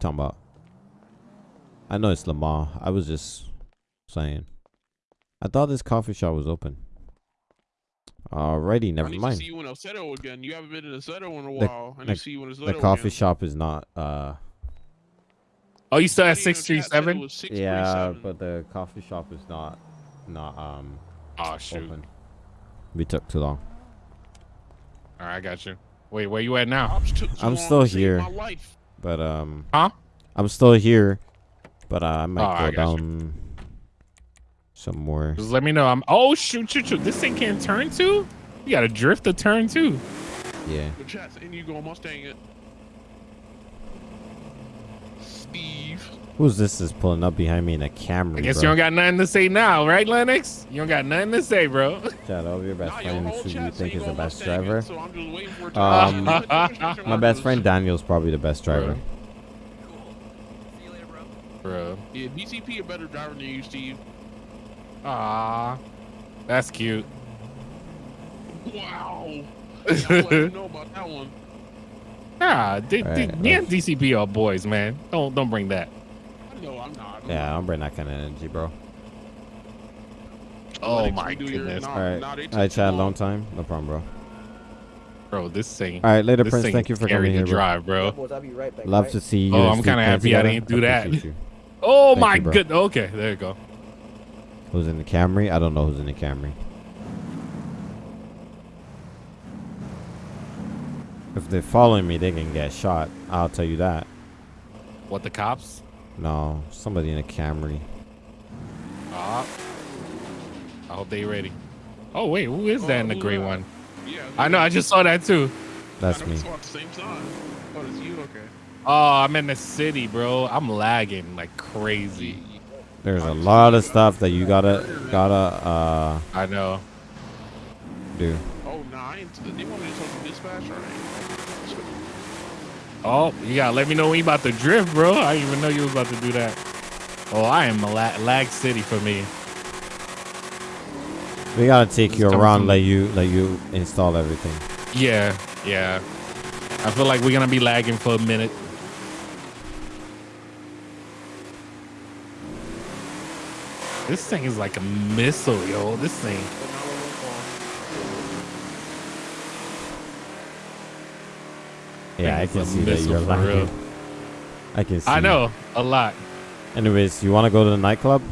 talking about? I know it's Lamar. I was just saying. I thought this coffee shop was open. Alrighty, I never mind. to mind. see you in Oseto again. You haven't been in Oseto in a The- while. I need the- to see you in Oseto The coffee again. shop is not. uh Oh, you still at Somebody in the six three chat said it seven? Yeah, but the coffee shop is not not um Oh shoot! open. We took too long. All right, I got you. Wait, where you at now? Cops took too I'm still to save here. My life. But um Huh? I'm still here. But uh, I might Oh, I go you. down some more. Just let me know. I'm. Oh shoot, shoot, shoot! This thing can't turn too. You got to drift to turn too. Yeah. The chat saying you go Mustang it. Steve. Who's this is pulling up behind me in a Camry, I guess bro? you don't got nothing to say now, right, Lennox? You don't got nothing to say, bro. Shout out your best your friend whole who you think is the best driver. So I'm just waiting for it Um, My best friend Daniel's probably the best driver. Bro. Yeah, BCP a better driver than you, Steve. Ah, that's cute. Wow. Yeah, I'll let you know about that one. Ah, D- D- me and DCP are boys, man. Don't don't bring that. No, I'm not. I'm Yeah, I not. don't bring that kind of energy, bro. Oh Lennox, my you do your- goodness, nah, All right, nah, they took all right, too Chad. long. Long time, no problem, bro. bro. This thing. All right, later, Prince. Thank you for scary coming here, drive, bro. Boys, I'll be right back. Love right? to see you. Oh, I'm kinda happy I didn't do that. Oh Thank my you, bro. good. Okay, there you go. Who's in the Camry? I don't know who's in the Camry. If they're following me, they can get shot. I'll tell you that. What the cops? No, somebody in a Camry. Ah. I hope they ready. Oh wait, who is that Oh, in the gray that? one? Yeah. I know. I just saw that too. That's me. saw same time. Oh, it's you. Okay. Oh, I'm in the city, bro. I'm lagging like crazy. There's a lot of stuff that you gotta gotta uh I know. do. Oh, nine. They want me to talk to dispatch, all right? Oh, you gotta let me know when you about to drift, bro. I didn't even know you was about to do that. Oh, I am a la- lag city for me. We gotta take This you around, let you let you install everything. Yeah, yeah. I feel like we're gonna be lagging for a minute. This thing is like a missile, yo. This thing. Yeah, I can see that you're for real. I can see. I know a lot. Anyways, you want to go to the nightclub?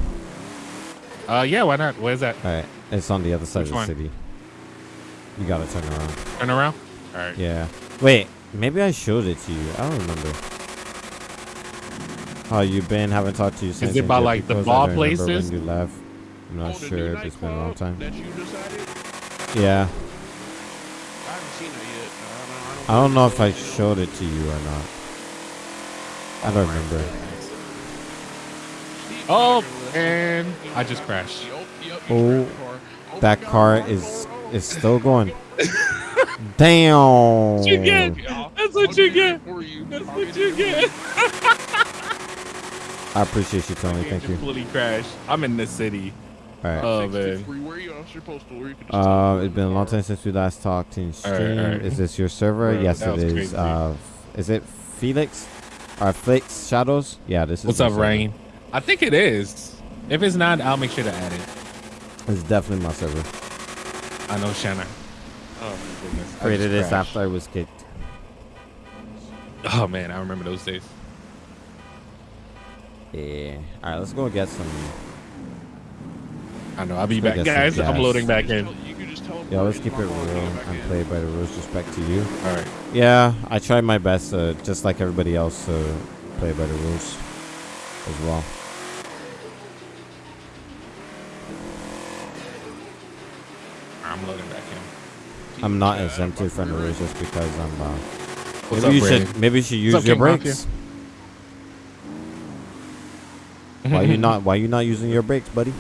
Uh, yeah. Why not? Where's that? All right, it's on the other side Which of the one? city. You gotta turn around. Turn around. All right. Yeah. Wait, maybe I showed it to you. I don't remember. How you been? Haven't talked to you since. Is it by, India like, the because I bar places? When you left. I'm not Oh, sure if it's been a long time. That you? Yeah. I haven't seen it yet. I don't, know if I showed it to you or not. I don't remember. Oh, Tiger, and I just crashed. Yup, yup, Oh, you crashed the car. That car roll, roll, is is still going. Damn. You get. That's what you get. it for you. That's I'll what you get. I appreciate you, Tony. Yeah, Thank you. Fully crashed. I'm in the city. All right. Oh, Six man. to three, Where you at? What's your postal? Where you can just Uh, it's been a long time since we last talked in stream. right, all right. Is this your server? Bro, yes, it is. is. crazy. Uh, is it Felix? Or Flix Shadows? Yeah, this is. What's up, server. Rain? I think it is. If it's not, I'll make sure to add it. It's definitely my server. I know Shanna. Oh my goodness. Created this after I was kicked. Oh man, I remember those days. Yeah. All right, let's go get some. I know. I'll be back, go get some guys. I'm loading back in. You can just teleport Yeah, let's keep it real and get back and in. play by the rules. Respect to you. All right. Yeah, I tried my best, uh, just like everybody else, to play by the rules as well. I'm loading back in. I'm not exempted from the rules just because I'm. Uh, What's maybe you up, should maybe you should use up, your King brakes. why you not Why you not using your brakes, buddy?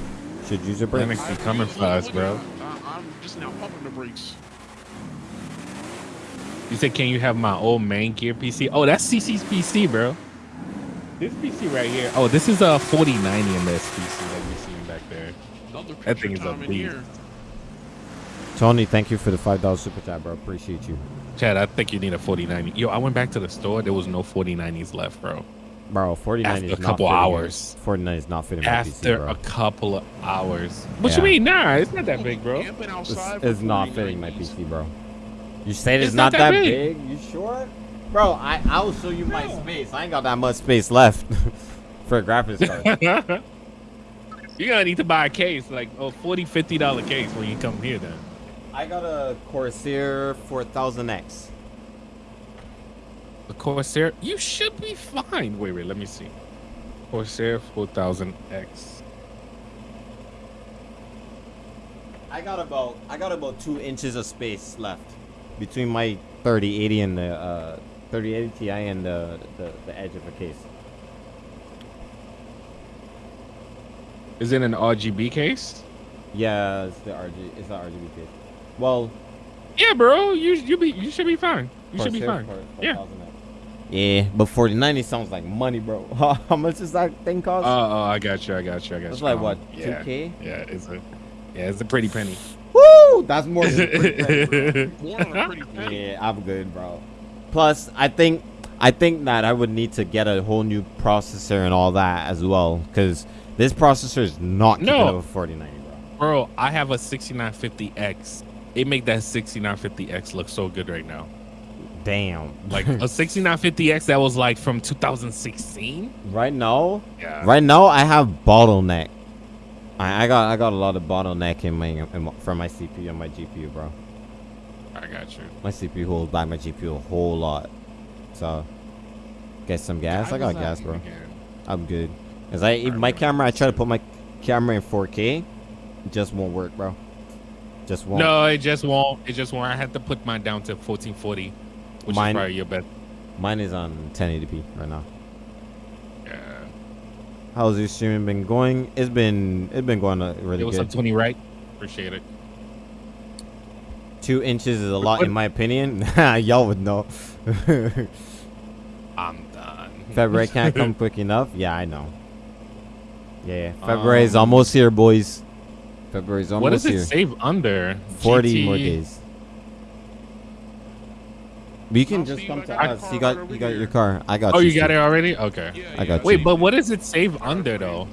Should use your brakes. Lennox be I- coming look, for us, bro. look, I- I'm just now pumping the brakes. You said, can you have my old main gear PC? Oh, that's CC's PC, bro. This PC right here. Oh, this is a 4090 in this PC that you're seeing back there. Another That picture thing is a time in beast. here. Tony, thank you for the five dollars super chat, bro. Appreciate you. Chad, I think you need a 4090. Yo, I went back to the store. There was no 4090s left, bro. Bro, 49 After is a not couple fitting my- hours. 49 is not fitting my PC, After bro. a couple of hours. What Yeah. you mean? Nah, it's not that big, bro. Camping It's, it's not 49 fitting my PC, bro. You say it's, It's not, not that that big. big. You sure? Bro, I I'll show you my space. I ain't got that much space left for a graphics card. You're gonna need to buy a case, like a 40 50 dollar case when you come here then. I got a Corsair 4000X. The Corsair, you should be fine. Wait, wait, let me see. Corsair 4000X. I got about I got about two inches of space left between my 3080 and the uh, 3080 Ti and the, the the edge of the case. Is it an RGB case? Yeah, it's the RG. It's the RGB case. Well, Yeah, bro. You you be you should be fine. You should be fine. for- Yeah. 4000X. Yeah, but 4090 sounds like money, bro. How much does that thing cost? Oh, oh, I got you. I got you. I got It's you. It's like Um, what, Yeah. 2K? Yeah, it's a yeah, it's a pretty penny. Woo! That's more than a pretty penny. More than a pretty penny. Yeah, I'm good, bro. Plus, I think I think that I would need to get a whole new processor and all that as well, because this processor is not keeping No. up with 4090, bro. Bro, I have a 6950X. It make that 6950X look so good right now. Damn. Like a 6950X that was like from 2016. right now, Yeah. right now I have bottleneck. I, I got I got a lot of bottleneck in my, in my from my CPU and my GPU, bro. I got you. My CPU holds back my GPU a whole lot. So, get some gas. I got gas, bro. I'm good. Cause I even my camera, I try to put my camera in 4K, it just won't work, bro. Just won't. No, it just won't. It just won't. I had to put mine down to 1440, which Mine- is probably your best. Mine is on 1080p right now. Yeah. How's your streaming been going? It's been it's been going uh, really It was up good. 20, right? Appreciate it. Two inches is a lot What- in my opinion. Y'all would know. I'm done. February can't come quick enough. Yeah, I know. Yeah, February is Um, almost here, boys. February's almost here. What does it here. save under? 40 more days. But you can No, just Steve, come to got my us. You got you got your car. I got Oh, you. you got it already? Okay. Yeah, I yeah. got Wait, you. but what does it save under though?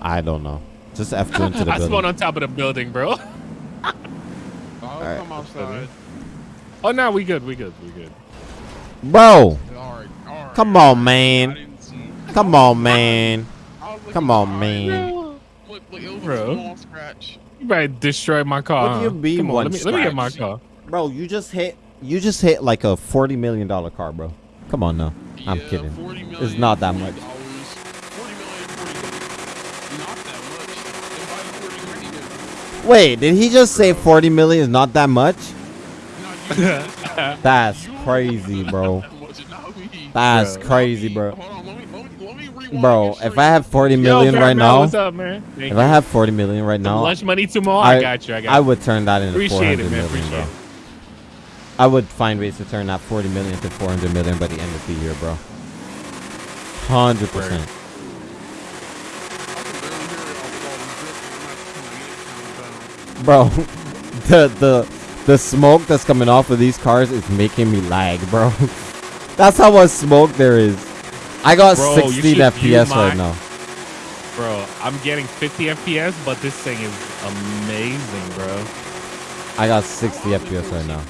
I don't know. Just F2 into the I spawned on top of the building, bro. I'll Alright. come outside. Oh no, we good. We good. We good. Bro, All right, all right. come on, man. Come on, man. I was looking Come on, man. Bro, Look, look, Bro. a small scratch. you better destroy my car. What do you huh? mean Come on, one let me, let me get my car. Bro, you just hit you just hit like a 40 million dollar car, bro. Come on now. I'm kidding. 40 It's not that much. 40 million, 40 Not that much. If I had 40 million, Wait, did he just say 40 million is not that much? that's That's crazy, bro. that much, not me. That's crazy, bro. Bro, if I have 40 Yo, right now, what's up, man? Thank if. I have 40 million right now, lunch money tomorrow, I- I, got you. I got I would turn that into Appreciate it, man. Appreciate bro. it. I would find ways to turn that 40 million to 400 million by the end of the year, bro. 100%. I can barely hear it with all the drifting. I'm not coming in, Bro, the the the smoke that's coming off of these cars is making me lag, bro. That's how much smoke there is. I got Bro, 16 FPS my- right now. Bro, I'm getting 50 FPS, but this thing is amazing, bro. I got 60 FPS right now.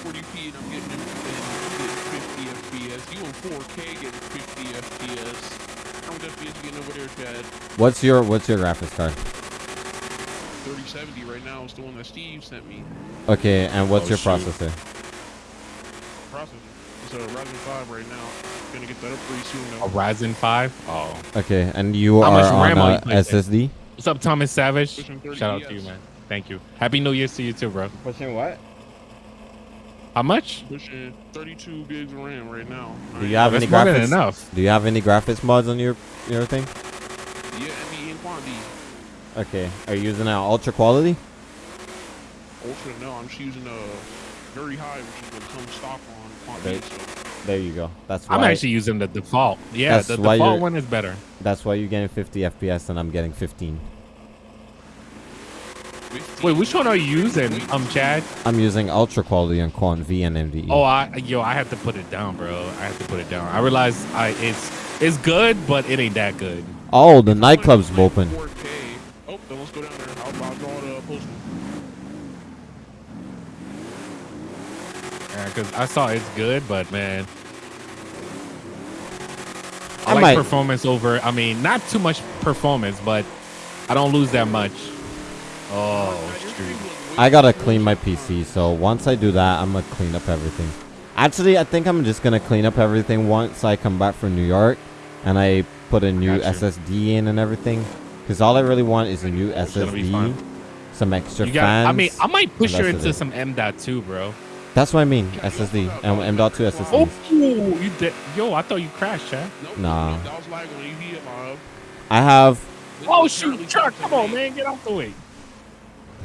What's your what's your graphics card? 3070 right now is the one that Steve sent me. Okay, and what's Oh, your shoot. processor? Processor. It's a Ryzen 5 right now. Gonna get that up pretty soon A though. Ryzen 5. Oh. Okay, and you How are much on RAM are you uh, playing? SSD? What's up, Thomas Savage? Shout out to you, man. Thank you. Happy New Year's to you too, bro. Pushing what? How much? Pushing 32 gigs of RAM right now. Do you have That's any graphics? enough. Do you have any graphics mods on your your thing? Yeah, NVIDIA and quantity. Okay, are you using uh, ultra quality? Ultra, no, I'm just using a very high, which is what comes stock on There- So There you go. That's why. I'm actually using the default. Yeah, That's the why default one is better. That's why you're getting 50 FPS and I'm getting 15. 15 Wait, which one are you using, Wait, um, Chad? I'm using ultra quality on Quant V and E. MDE. Oh, I yo, I have to put it down, bro. I have to put it down. I realize I it's It's good, but it ain't that good. Oh, the nightclub's open. 4K. Then let's go down there. I'll, I'll draw the postal. Yeah, cause I saw it's good, but man, I, I like might- performance over. I mean, not too much performance, but I don't lose that much. Oh, shoot. I gotta clean my PC, so once I do that, I'm gonna clean up everything. Actually, I think I'm just gonna clean up everything once I come back from New York, and I put a new Gotcha. SSD in and everything. Cause all I really want is a new It's gonna be SSD, some extra You got. fans. I mean, I might push her into it. some M.2, bro. That's what I mean. SSD and M.2 SSD. Oh, you did. Yo, I thought you crashed, Chad. Nope, Nah. nope, was like when you hit live. I have. Oh shoot, currently truck! Come on, man, get out the way.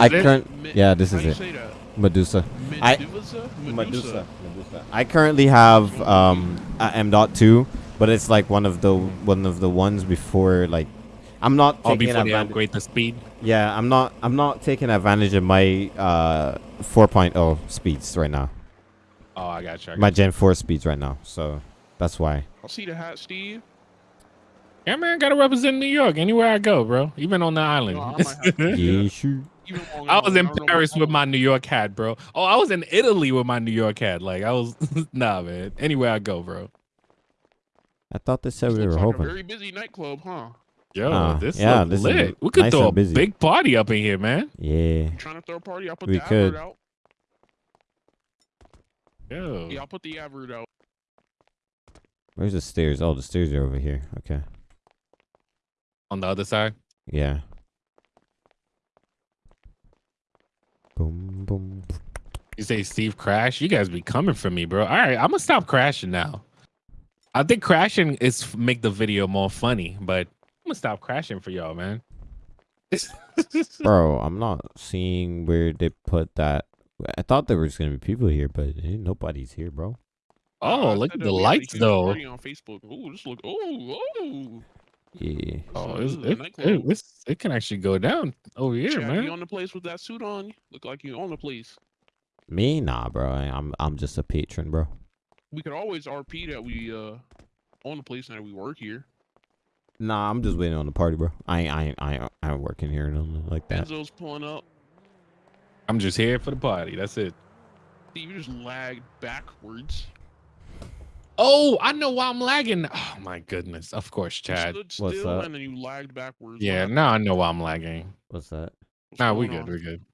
I it? current. Yeah, this is it. Medusa. I- Medusa? Medusa. Medusa. I currently have um a M.2, but it's like one of the one of the ones before like. I'm not Oh, taking before they advantage. upgrade the speed. Yeah, I'm not. I'm not taking advantage of my uh 4.0 speeds right now. Oh, I got you. I got My Gen 4 speeds right now. So that's why. I'll see the hat, Steve. Yeah, man, gotta represent New York anywhere I go, bro. Even on the island. No, I might have to- Yeah, sure. I was in don't Paris with my New York hat, bro. Oh, I was in Italy with my New York hat. Like I was, nah, man. Anywhere I go, bro. I thought they said This we looks were like a hoping. very busy nightclub, huh? Yo, Ah, this yeah, look this is lit. We could nice throw a busy. big party up in here, man. Yeah. You trying to throw a party? I'll put We the could. advert out. Yo, Yeah, I'll put the advert out. Where's the stairs? Oh, the stairs are over here. Okay. on the other side. Yeah. Boom, boom. You say Steve crash? You guys be coming for me, bro. All right, I'm gonna stop crashing now. I think crashing is make the video more funny, but I'm gonna stop crashing for y'all, man. Bro, I'm not seeing where they put that. I thought there was gonna be people here, but ain't nobody's here, bro. oh, I look at the we had a lights though. party On Facebook. Oh, this look. Oh, oh. Yeah. Oh, it's, this it, it, it's- it can actually go down over here, Chad, You man. on the place with that suit on? Look like you on the place. Me? Nah, bro. I- I'm I'm just a patron, bro. We could always RP that we uh own the place and that we work here. Nah, I'm just waiting on the party, bro. I ain't I ain't, I ain't, I ain't working here or nothing like that. Enzo's pulling up. I'm just here for the party. That's it. You just lagged backwards. Oh, I know why I'm lagging. Oh my goodness. Of course, You Chad. stood What's up? and then you lagged backwards. Yeah, happened? now I know why I'm lagging. What's that? What's Nah, we good. on? We good.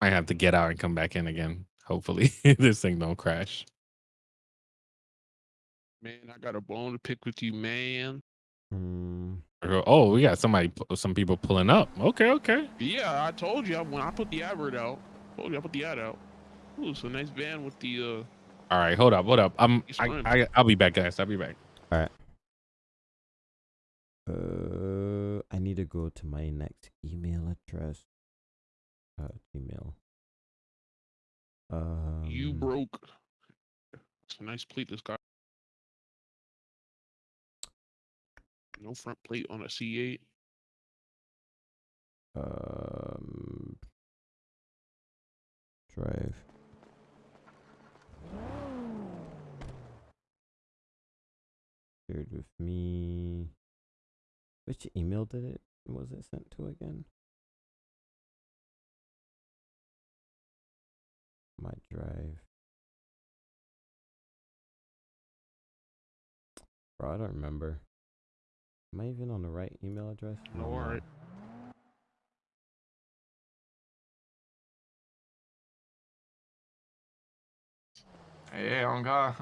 I have to get out and come back in again. Hopefully, this thing don't crash. Man, I got a bone to pick with you, man. Hmm. Oh, we got somebody, some people pulling up. Okay, okay. Yeah, I told you I- when I put the advert out. Told you I put the ad out. Ooh, it's a nice van with the uh All right, hold up, hold up. I'm. I, I, I'll be back, guys. I'll be back. All right. Uh, I need to go to my next email address. Uh, Gmail. Um, you broke. It's a nice plate this guy. No front plate on a C8. Um, drive. Shared with me. Which email did it was it sent to again? My drive. Bro, I don't remember. Am I even on the right email address? No, I'm alright. Hey, on God.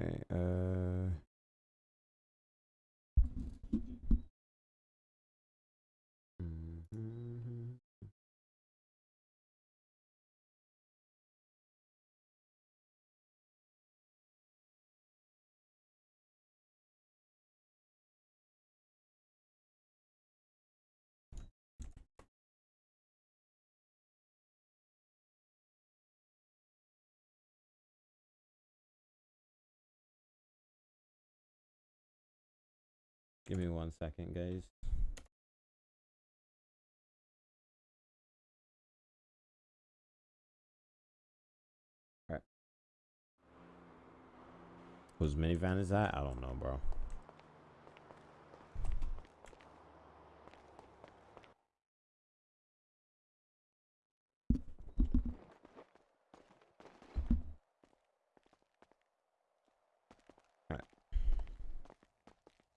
Okay, uh. Give me one second, guys. Alright. Whose minivan is that? I don't know, bro.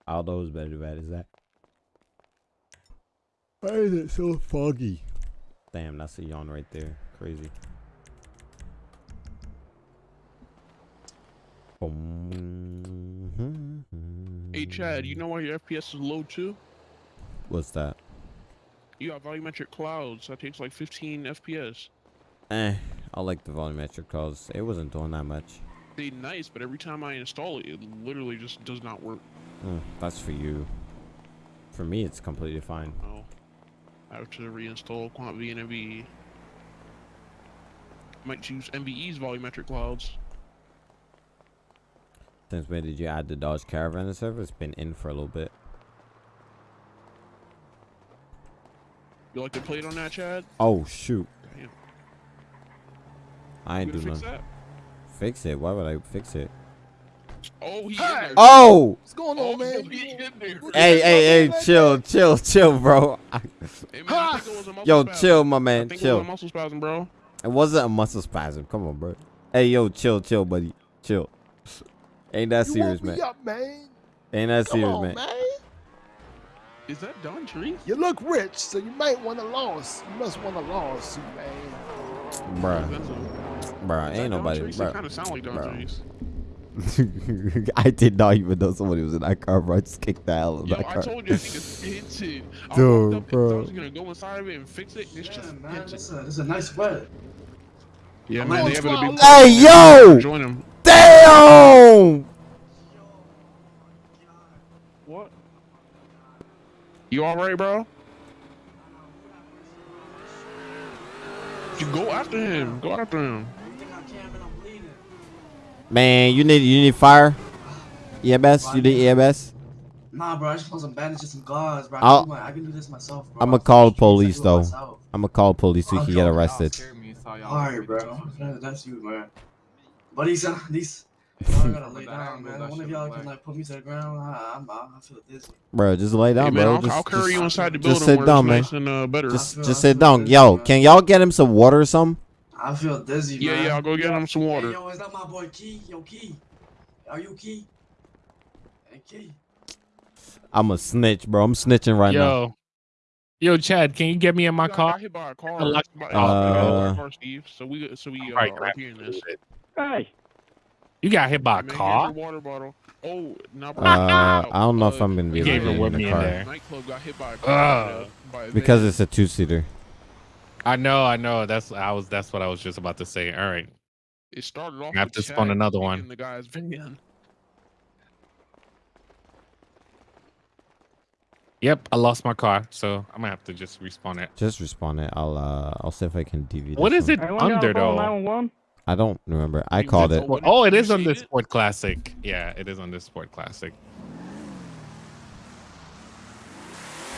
Aldo's better bad is that? Why is it so foggy? Damn, that's a yawn right there. Crazy. Hey Chad, you know why your FPS is low too? What's that? You got volumetric clouds. That takes like 15 FPS. Eh, I like the volumetric clouds. it wasn't doing that much. They nice, but every time I install it, it literally just does not work. Mm, that's for you. For me, it's completely fine. Oh, I have to reinstall Quant V and NVE. Might choose NVE's volumetric clouds. Since when did you add the Dodge Caravan to server? It's been in for a little bit. You like to play it on that, Chad? Oh shoot! Damn. I ain't You do fix nothing. that? Fix it? Why would I fix it? Oh, he in Hey! there. Oh! What's going Oh, on, man? he in there. Hey, hey, hey! Chill, chill, chill, bro. Hey, man, I think it was a muscle Yo, spasm. chill, my man. think it was Chill. a muscle spasm, bro. It wasn't a muscle spasm. Come on, bro. Hey, yo, chill, chill, buddy. Chill. Ain't that You serious, man? up, man. Ain't that Come serious, on, man? man. Is that Don Tree? You look rich, so you might want a loss. You must want a lawsuit, man. Bruh, bruh, ain't nobody, bruh. kind of sound like Don. Trees. I did not even know somebody was in that car, bro. I just kicked the hell out of Yo, that I car. told you I think it's hinted. I Dude, walked up bro. thought I was gonna go inside of it and fix it. It's Yeah, just man, it's a, it's a nice wet. Yeah, I'm man, they have to be. big. Hey, yo! Join them. Damn! What? You all right, bro? You go after him. Go after him. I think I can, man. I'm bleeding. Man, you need you need fire. EMS, you need EMS. Nah, bro. I just want some bandages and gauze, bro. I I'll- can, do my, I can do this myself, bro. I'ma call the police, though. myself. I'm gonna call police so you can get arrested. Alright, bro. That's you, man. But these, uh, these. Y'all gotta lay down, man. One of y'all can like put me to the ground. I, I'm, I feel dizzy. Bro, just lay down, hey, man, bro. I'll, just, I'll carry just, you inside the just building sit down, man. nice and uh, better. just, feel- just sit down. dizzy, Yo, man. can y'all get him some water or something? I feel dizzy, yeah, man. yeah, I'll go get him some Hey, water. yo, is that my boy Key? Yo, Key. Are you Key? Hey, Key. I'm a snitch, bro. I'm snitching right now. Yo, yo, Chad, can you get me in my Got- car? Got hit by a car. I like- By- Uh, got hit by a car, Steve. So we, so we, uh, Alright, are grab hearing this. Hey, you got hit by a Hey, man, here's car? your water bottle. Oh, now Uh, I don't know if I'm gonna be You able gave to her get with in me the in car there. Nightclub got hit by a car. Uh, by because it's a two seater. I know, I know. That's I was. That's what I was just about to say. All right. It started off. I have to spawn another one. The guy's van. Yep, I lost my car, so I'm gonna have to just respawn it. Just respawn it. I'll uh, I'll see if I can DV. What is this is one. it under though? I don't remember. I You called it. Oh, it did is you on the? Sport Classic. Yeah, it is on the Sport Classic.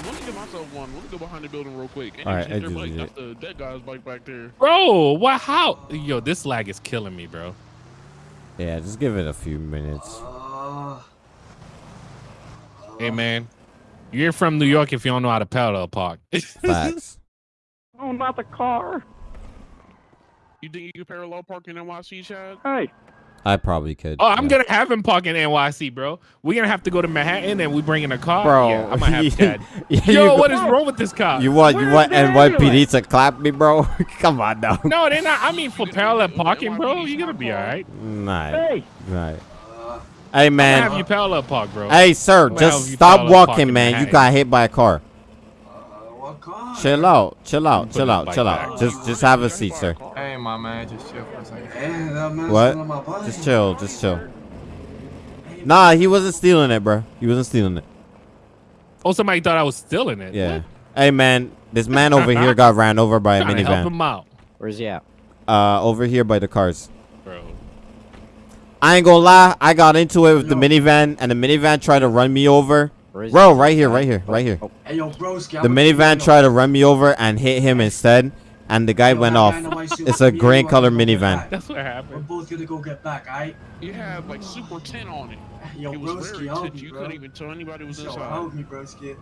Let me get myself one. Let me go behind the building real quick. And All just right, I their just bike. did That's the dead guy's bike back there. Bro, what? How? Yo, this lag is killing me, bro. Yeah, just give it a few minutes. Uh, Hey, man, you're from New York if you don't know how to parallel park. Facts. Oh, not the car. You think you can parallel park in NYC, Chad? Hey, I probably could. Oh, I'm yeah. gonna have him park in NYC, bro. We're gonna have to go to Manhattan and we bring in a car. Bro, yeah, I'm gonna have Chad. Yeah, you Yo, go- what is wrong with this car? You want you want the NYPD ambulance? to clap me, bro? Come on now. No, they're not. I mean, for parallel parking, bro, you're gonna be all right. Right, hey, right. uh, Hey I'm man, gonna have you parallel park, bro. hey sir, just stop walking, in man. You got hit by a car. What car? Chill out, chill out, chill out, chill back. out. Just just have a seat, sir. Hey, my man, just chill for a second. Hey, that What? my. Just chill, just chill. Nah, he wasn't stealing it, bro. He wasn't stealing it. Oh, somebody thought I was stealing it. Yeah. What? Hey man, this man over here got ran over by a Trying to help minivan. him out, where's he at? Uh, over here by the cars. bro. I ain't gonna lie, I got into it with the minivan, and the minivan tried to run me over. Where is Bro, he? right here, right here, right here. Hey, yo, broski. The minivan tried to run me over and hit him instead. and the guy Yo, went off. guy in the white suit, It's a me and gray color gonna go get minivan. That's what happened. We're both gonna go get back, alright? You have like super 10 on it. Yo, it was broski, very help tinted. me, You bro. couldn't even tell anybody was Yo, inside. help me, broski.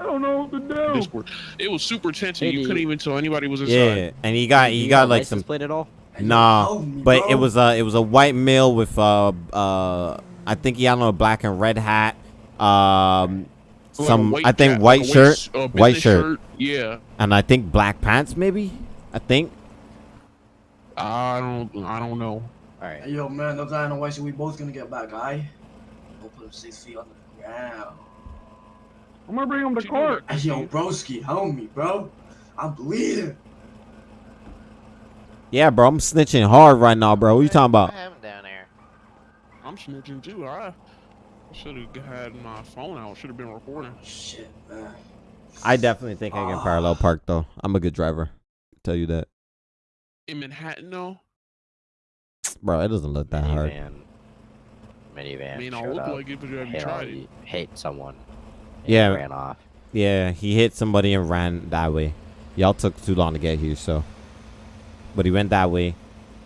I don't know what to do. Discord. It was super tinted. Hey, you couldn't even tell anybody was inside. Yeah, and he got he got like some plate at all. Hey, Nah, help but it was a it was a white male with uh uh I think he had on a black and red hat. Um, Like some white I think cap- white like shirt, s- uh, white business shirt, Yeah. and I think black pants maybe. I think. I don't. I don't know. All right. Hey, yo, man, no guy in the white suit. We both gonna get back, alright? We'll put him six feet on the ground. I'm gonna bring him to court. knew that. Hey, yo, broski, help me, bro. I'm bleeding. Yeah, bro, I'm snitching hard right now, bro. What you talking about? happened down there? I'm snitching too. I should have had my phone out. Should have been recording. Shit, man. I definitely think I can parallel park though. I'm a good driver. Tell you that, In Manhattan, though, bro. It doesn't look that hard. Minivan. Minivan. I mean, I showed look up, like it, but have you hit, all- tried it? hit someone. and Yeah. Ran off. Yeah, he hit somebody and ran that way. Y'all took too long to get here, so. But he went that way.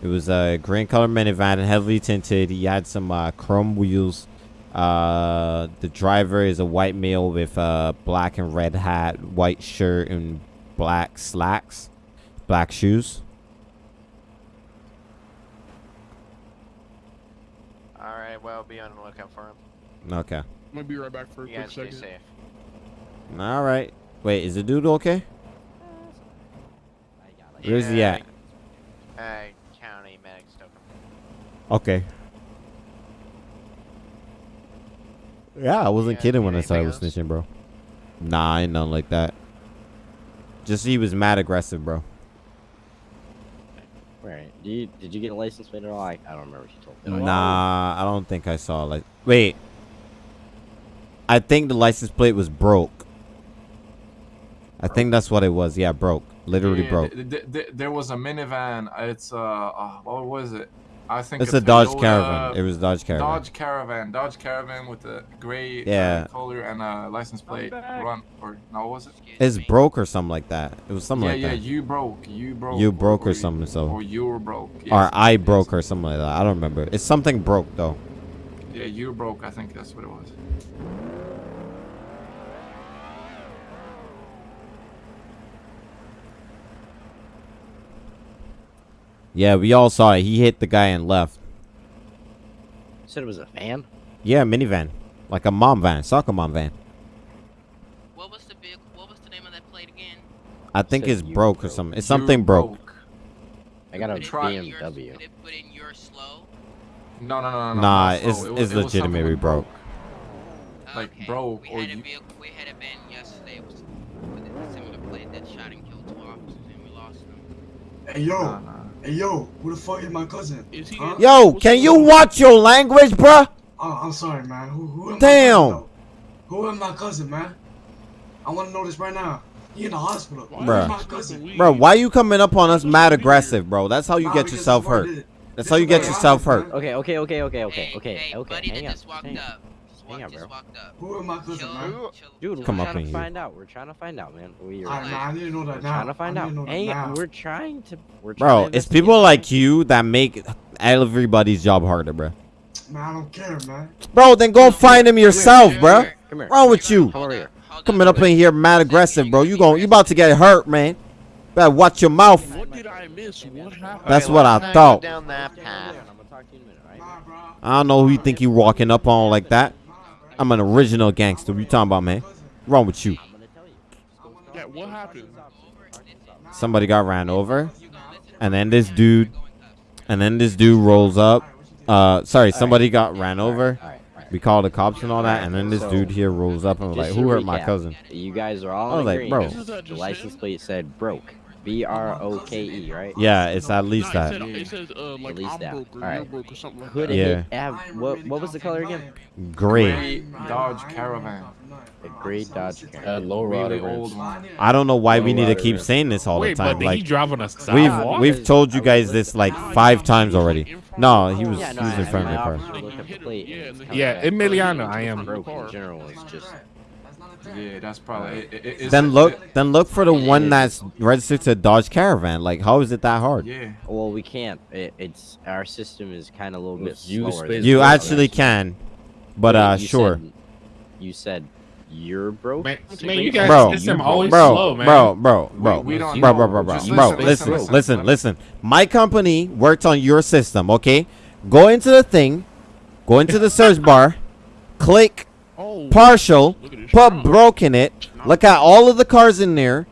It was a green color minivan, heavily tinted. He had some uh, chrome wheels. Uh, the driver is a white male with a black and red hat, white shirt, and black slacks, black shoes. All right, well, be on the lookout for him. Okay. I'm gonna be right back for a You quick guys stay second. safe. All right. Wait, is the dude okay? Where's he Yeah, at? Uh, county medics took him. Okay. Yeah, I wasn't Yeah, kidding when I anything said I was else? snitching, bro. Nah, ain't nothing like that. Just he was mad aggressive, bro. Right. Did you did you get a license plate at all? I, I don't remember what you told me. Nah, I don't think I saw like. Wait. I think the license plate was broke. I think that's what it was. Yeah, broke. Literally Yeah, broke. th- th- th- there was a minivan. It's uh, uh, what was it? I think It's a Dodge Caravan. It was Dodge Caravan. Dodge Caravan. Dodge Caravan with a gray Yeah. uh, color and a license plate. Run or no, was it? It's broke or something like that. It was something yeah, like yeah. that. You broke. You broke. You broke or you- something, so- Or you were broke. or I yes. broke or something like that. I don't remember. It's something broke though. Yeah, you broke. I think that's what it was. Yeah, we all saw it. He hit the guy and left. You said it was a van. Yeah, minivan. Like a mom van, soccer mom van. What was the big? What was the name of that plate again? I think it's you broke or something. It's something broke. I got a Put it in try- your- BMW. It, put in your slow. No, no, no, no. Nah, not it's- so. It it's it legitimately with broke. Oh, like, Okay. broke We or had a you- vehicle. We had a van yesterday with, with a similar plate that shot and killed two officers, and we lost them. Hey, yo. Nah, nah. Hey, yo. Who the fuck is my cousin? Is he? Huh? Yo, what's can you watch your language, bruh? Oh, I'm sorry, man. Who, who am Damn. My cousin, who am my cousin, man? I want to know this right now. He in the hospital. Why Bruh. my cousin? smoking weed? Bro, why you coming up on us mad Weird. aggressive, bro? That's how you Nah, get yourself this is what I hurt. That's This how is you get yourself hurt. Okay, okay, okay, okay, okay, hey, okay, hey, okay. buddy Hang that on. just walked hang up. Just, walk, Hang just bro. walked up. Who am my cousin, Chill, man? Dude. Come we're up trying in to here. find out. We're trying to find out, man. We are Alright, man. I need to know that we're now. trying to find out. need to know that Hang now. We're trying to. We're trying Bro, to it's people man. like you that make everybody's job harder, bro. Man, I don't care, man. Bro, then go find him yourself, bro. Come here. Wrong with you? Come over here. Coming up in here mad aggressive, bro. You gon' you about to get hurt, man. Better watch your mouth. What did I miss? What happened? That's what I thought. Go down that I'm path. gonna talk to you in a minute, right? Nah, bro. I don't know who you think you're walking up on like that. I'm an original gangster. What you talking about, man? Wrong with you? I'm gonna tell you. Yeah, what happened? Somebody got ran over, and then this dude, and then this dude rolls up. Uh, sorry, somebody got ran over. All right, all right. We called the cops and all that, and then this dude here rolls up and was like, "Who to hurt my cousin?" You guys are all I was like, bro. The license plate said broke. B R O K E, right? Yeah, it's at least Nah, that. said, it says uh, like least that. broke or you're Alright. broke like Could that. Yeah. it have what? What was the color again? Gray. Gray Dodge Caravan. A gray Dodge Uh, Caravan. low Really rider. old one. I don't know why we Oh, need to keep right. saying this all the Wait, but time. did he Like drive on a we've we've told you guys this like five times already. No, he was Yeah, he no, was I, in front of the car. officer looked at the plate. and it's Yeah, coming Yeah, back in Miliano, I am. broke in general. It's just Yeah, that's probably. It, it, it's, Then it- look, then look for the It one is. that's registered to Dodge Caravan. Like, how is it that hard? Yeah. Well, we can't. It, it's our system is kind of a little bit you slower. space You yours, actually can, but uh, you sure, Said, you said you're broke. Man, So man, wait, you guys Bro, system you're always bro, slow, man. bro, bro, bro, we don't bro, know. bro, bro, bro, Just bro. listen, Listen, listen, listen, listen. listen. My company worked on your system. Okay, go into the thing, go into the search bar, click Oh, partial, look at this put trunk. broke in it. Look at all of the cars in there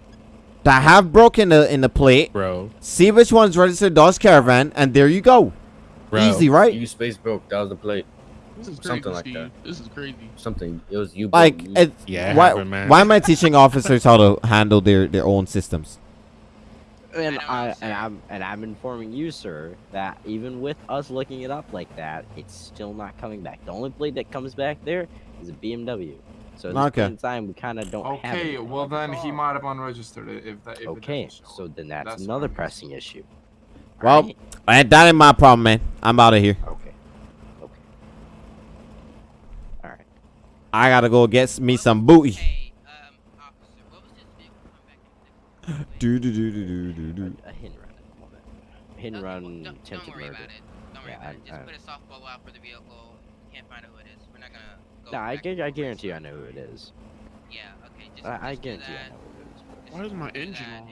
that have broken in the in the plate. bro. See which one's registered Dodge Caravan, and there you go. Bro. Easy, right? You space broke. That was the plate. This is crazy, something like Steve. that. This is crazy. Something. It was you. Like. You- it, Yeah, why, happened, man. why am I teaching officers how to handle their, their own systems? And I know, I sir. and I'm and I'm informing you, sir, that even with us looking it up like that, it's still not coming back. The only plate that comes back there is a BMW. So at this Okay. point in time, we kind of don't have. Okay, well then he might have unregistered it if that. If Okay, It so then that's, That's another fine. pressing issue. Well, Alright? And that ain't my problem, man. I'm out of here. okay, okay. All right. I gotta go get me some booty. Hey, um, officer, what was this vehicle come back in? Do do do do do do do. A hit and run at the moment. Hit and Okay, well, run, don't, don't attempted worry murder. about it. Don't worry Yeah, about it. Just I- put a softball out for the vehicle. Can't find out who it is. We're not gonna go. No, I, back gu- and I guarantee you I know who it is. Yeah. Okay. Just. I, I just do guarantee I that. know who it is. Just Why is my engine on?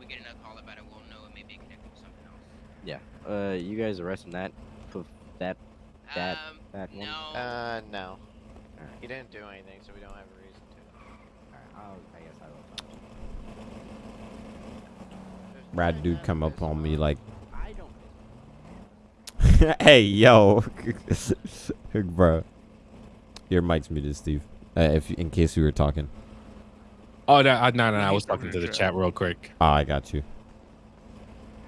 We get another call about it. We'll know it may be connected to something else. Yeah. Uh, you guys arresting that? Poof, that That- um, that one. no. Uh, no. Alright. He didn't do anything, so we don't have a reason to. Alright, I'll, I guess I will. talk to you. Brad dude come up on me like, I don't. hey yo, bro. Your mic's muted, Steve. Uh, if in case we were talking. Oh no, uh, no, no, no! I was talking to the chat real quick. Oh, I got you.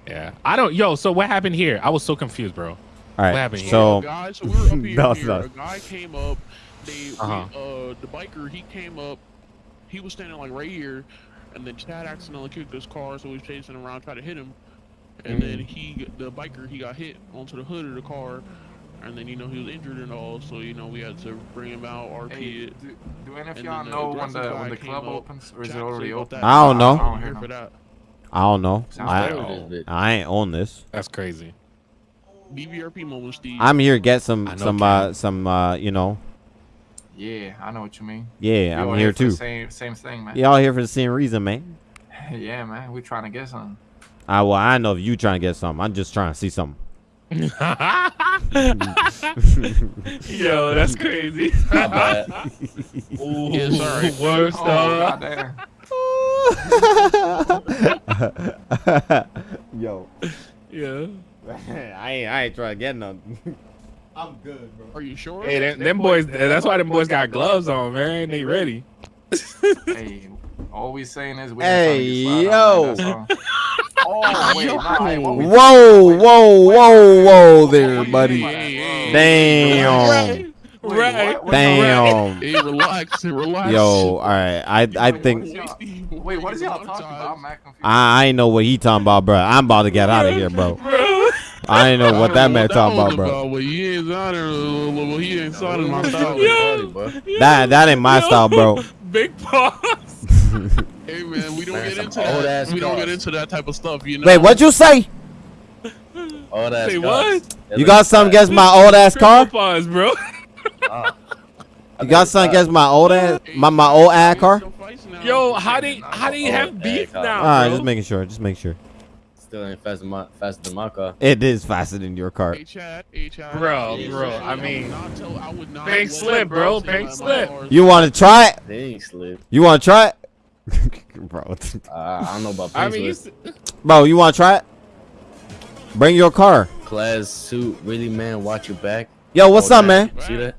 Yeah, I don't. Yo, so what happened here? I was so confused, bro. All right. happened here? So a guy, so we were up here. No, here. not. A guy came up. They, Uh-huh. uh, the biker, he came up. He was standing like right here, and then Chad accidentally kicked his car, so we was chasing him around, tried to hit him, and then he, the biker, he got hit onto the hood of the car, and then you know he was injured and all, so you know we had to bring him out, RP Hey, it. do, do any of y'all then the know when the when the club up, opens or is Jack it already open? I don't know. I I don't don't hear here no- for that. I don't know. Sounds I, bad. bit. I ain't on this. That's crazy. BBRP moment, Steve. I'm here to get some some uh some uh you know Yeah, I know what you mean. yeah You all I'm here for too. Same same thing, man. Y'all here for the same reason, man. yeah, man. We trying to get something. Ah well I know if you trying to get something. I'm just trying to see something. Yo, that's crazy. My bad. Ooh, Yeah, sorry. Worst Oh, uh, goddamn. Yo, Yeah. I ain't I ain't trying to get nothing. I'm good, bro. Are you sure? Hey, them, them boys. That's why them boys got gloves on, man. They ready. hey, all we saying is we Hey, yo. trying to get slide on, man, that's all. oh wait, nah, hey, what Whoa, whoa, whoa, whoa there, buddy. hey, hey, Damn. Right. what- what- Damn. Hey, relax, relax. Yo, all right. I I think Wait, what is y'all talking about? I'm mad. I, I ain't know what he talking about, bro. I'm about to get out of here, bro. Bro. I ain't know what that man talking about, bro. Well, he ain't signing. Uh, well, he ain't signing my Yo. style. Bro. That that ain't my style, bro. Big pause. Hey man, we don't Man, get some into that. old-ass We don't get into that type of stuff, you know. Wait, what'd you say? All that. Say what? You got something against my old ass car? Pause, bro. You got something against my old ass my my old ass car? Yo, how they how they have beef now, All right, bro? just making sure. Just make sure. Still ain't faster than my faster than my car. It is faster than your car. Hey Chad, hey Chad. Bro, bro, I mean, I would not bank slip, bro, bank slip. You want to try it? They ain't slip. You want to try it? bro, Uh, I don't know about I mean, you bro, you want to try it? Bring your car. Class suit, really man, watch your back. Yo, what's All up, man? See that?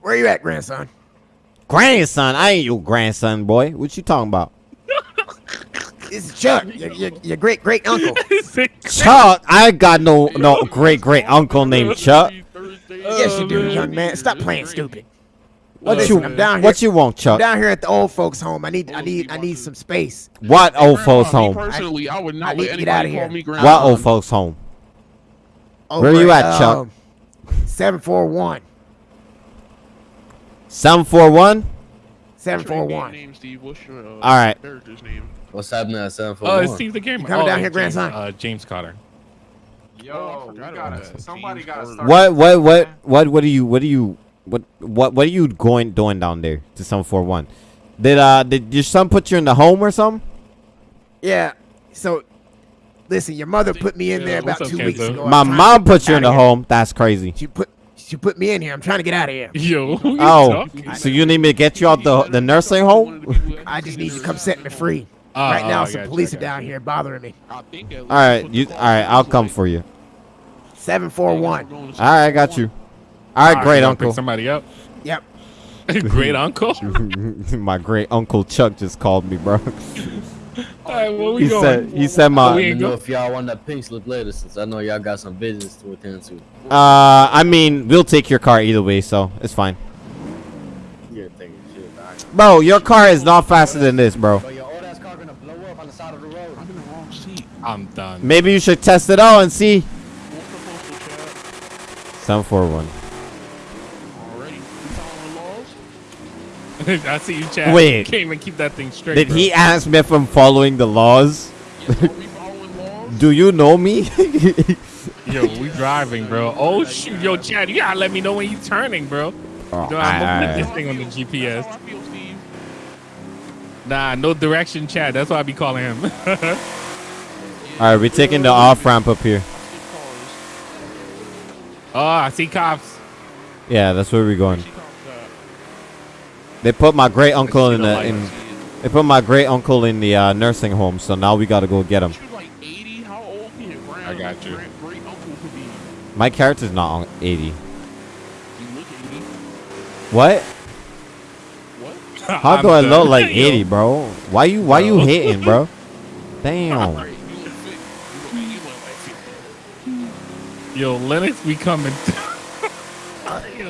Where you at, grandson? Grandson, I ain't your grandson, boy. What you talking about? It's Chuck, your, your, your great great uncle. Chuck, I got no no great great uncle named Chuck. yes, you do, young man. Stop playing stupid. What Listen, you I'm down here. what you want, Chuck? I'm Chuck? down here at the old folks' home. I need I need I need some space. What old folks Grandma, me home? Personally, I would not need let to get outta anybody call here. me grandma. What old folks home? Where Over you at, Chuck? Seven four one. Seven four one. Seven four one. What's your four in-game one. Name, Steve. What's your uh, All right. character's name? What's happening at seven four Oh, one? it's Steve the gamer. Coming oh, down here, James, grandson? Uh, James Cotter. Yo, Oh, we gotta, somebody gotta start. What what what what what are you what are you what what what are you going doing down there to some four one? Did uh did your son put you in the home or something? Yeah. So, listen, your mother put me in Yeah, there about what's up, two weeks Kenzo? ago. My mom put you in the here. home. That's crazy. She put she put me in here. I'm trying to get out of here. Yo, you Oh, talking? so you need me to get you out the the nursing home? I just need you to come set me free. Oh, right now, I some got you, police I are down here bothering me. I think at All least right, put you all right? I'll come for you. Seven four one. Going to All right, I got you. All right, great uncle. somebody up. Yep. great uncle. my great uncle Chuck just called me, bro. All right, where we he going? Said, he said my. Let me know if y'all want that pink slip later, since I know y'all got some business to attend to. Uh, I mean, we'll take your car either way, so it's fine. You're thinking shit, bro, your car is not faster than this, bro. I'm done. Maybe you should test it out and see. 741. I see you, Chad. Wait. You can't even keep that thing straight. Did bro. he ask me if I'm following the laws? Are we following laws? Do you know me? Yo, we driving, bro. Oh shoot, yo, Chad, you gotta let me know when you turning, bro. Oh, No, I'm looking at alright. this thing on the GPS. how I feel, Steve. Nah, no direction, Chad. That's why I be calling him. All right, we're taking the off ramp up here. Skip oh, I see cops. Yeah, that's where we're going. See cops, They put my great uncle in the the in. They put my great uncle in the uh, nursing home, so now we gotta go get him. She was like 80. How old can your grand, I got you. Grand, great uncle could be? My character's not on 80. You look 80. What? What? How do I look like 80, bro? Why you why you Bro. hating, bro? Damn. Right, you look fit. You look, you look like 50. Yo, Lennox be coming.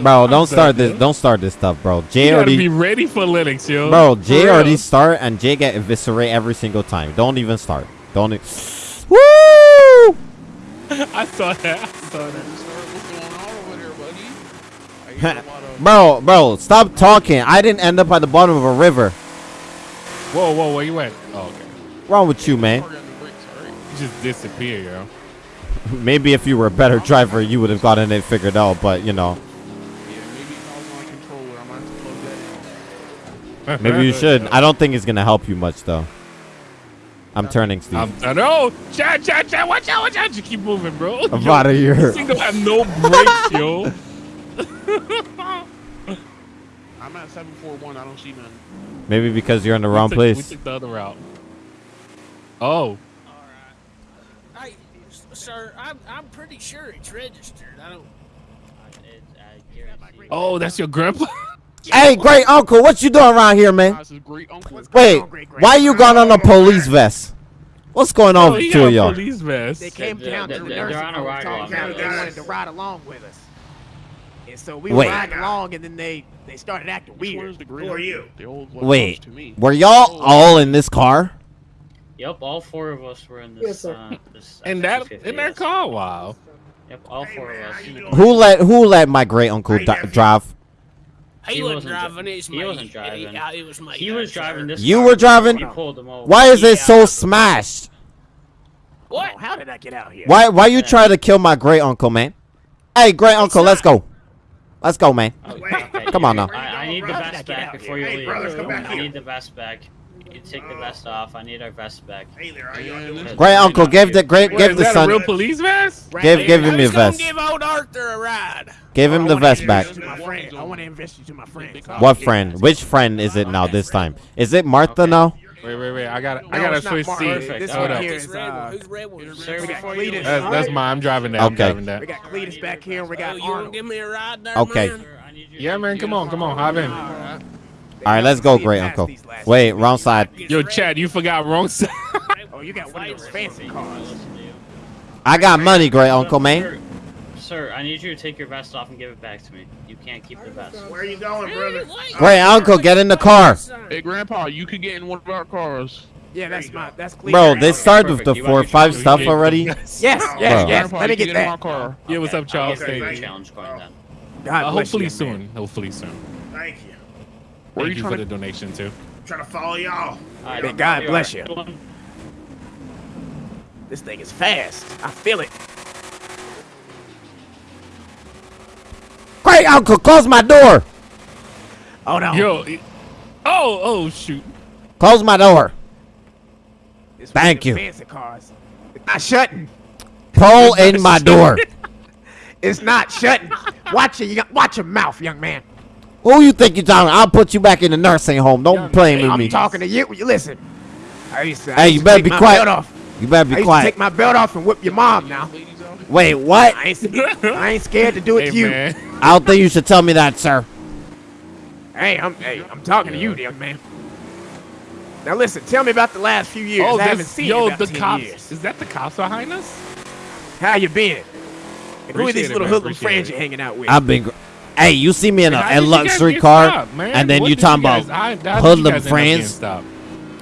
Bro, don't start this. Don't start this stuff, bro. Jay You gotta already, be ready for Lennox, yo. bro. Jay already start, and Jay get eviscerate every single time. Don't even start. Don't. E Woo! I saw that. I saw that. What's going on over there, buddy? I hear a lot of. Bro, bro, stop talking. I didn't end up at the bottom of a river. Whoa, whoa, where you at? Oh, okay. wrong with you, man? Party on the brakes, alright? You just disappear, yo. Maybe if you were a better driver, you would have gotten it figured out. But you know, Yeah, maybe if I was on controller, I might have to plug that in. maybe you should. I don't think it's gonna help you much, though. I'm turning, Steve. I'm done. Oh, Chad, Chad, Chad, watch out, watch out. Just keep moving, bro. I'm Yo, out of here. This thing don't have no brakes, yo. I'm at 741. I don't see none. Maybe because you're in the wrong we took, We place. took the other route. Oh, I, sir, I'm, I'm pretty sure it's registered. I don't. oh, that's your grandpa. Hey, great uncle, what you doing around here, man? Guys, great uncle. Wait, why you got on a police vest? What's going on Oh, with he two of y'all? police vest. They came They're- down to they're- the nursing on a home ride talking along about with they wanted to ride along with us. And so we Wait. were riding along, and then they they started acting weird. is the great Who are you? The old Wait, to me. were y'all all in this car? Yep, all four of us were in this. uh, this And that in that car? Wow. Yep, all four of us. Who let who let my great uncle di- drive? He, He wasn't wasn't dri- driving. It's he me. wasn't driving. He, uh, it was me. He was driving this. You car. were driving? He pulled him over. Why is it so smashed? What? Oh, how did I get out here? Why why you try to kill my great uncle, man? Hey, great uncle, let's go. Let's go, man. Oh, okay, Come on now. I, I need the How vest back before here? you Hey, leave. brothers, come back I need the vest back. You take the vest off. I need our vest back. And this- Great uncle, give the great Wait, give the that a son real police vest? give give I him your vest. give old Arthur a ride. Give him the vest back. My friend. I want to invest you to my friend. What friend? Which friend is it now this time? Is it Martha now? Wait, wait, wait. I got I gotta it's not switch Martin. seats. This Hold one up. here Who's red one? uh, Who's red one? We got Cletus. That's, that's mine. I'm driving that. I'm driving that. We got Cletus back here, and we Oh, got you want Arnold. give me a ride there, Okay. man? Sir, I need you to Yeah, man. Come on, come on. Hop in. They All right, let's go, great uncle. Wait, wrong side. Yo, Chad, you forgot wrong side. Oh, you got one of those fancy cars. I got money, great uncle, man. Sir, sir, I need you to take your vest off and give it back to me. You can't keep the vest. Where are you going, brother? Great uncle, get in the car. Hey, Grandpa, you could get in one of our cars. Yeah, that's my that's Cletus. Bro, this started with the Perfect. You want four your five stuff already. Yes, yes, Bro. yes. Let me you get could in my that. car. Yeah, what's up, Charles? I'll get Thank the you. challenge going then. God Uh, hopefully you, soon. Hopefully soon. Thank you. Where are Thank you you for trying the to? donation too. trying to follow y'all. Alright, May God bless are. you. This thing is fast. I feel it. Great uncle, close my door. Oh no. Yo, it- oh, oh shoot. Close my door. This one Thank of them you. Fancy cars. It's not shutting. Pull in my door. It's not shutting. Watch your watch your mouth, young man. Who you think you're talking? I'll put you back in the nursing home. Don't be playing with I'm me. talking to you. You listen. I used to, I Hey, used you better be quiet. Off. You better I be used to quiet. take my belt off and whip your mom now. Wait, what? I ain't, I ain't scared to do it Hey to you. man. I don't think you should tell me that, sir. Hey, I'm hey, I'm talking to you, young man. Now listen, tell me about the last few years. Oh, I haven't this, seen you yo, about the 10 cops. years. Is that the cops behind us? How you been? And who are these it, little man, hoodlum friends it. you're hanging out with? I've been. Gr- hey, you see me in a, a did you guys luxury car, stopped, and then What you did talking guys- about how- how did you hoodlum guys end up getting friends.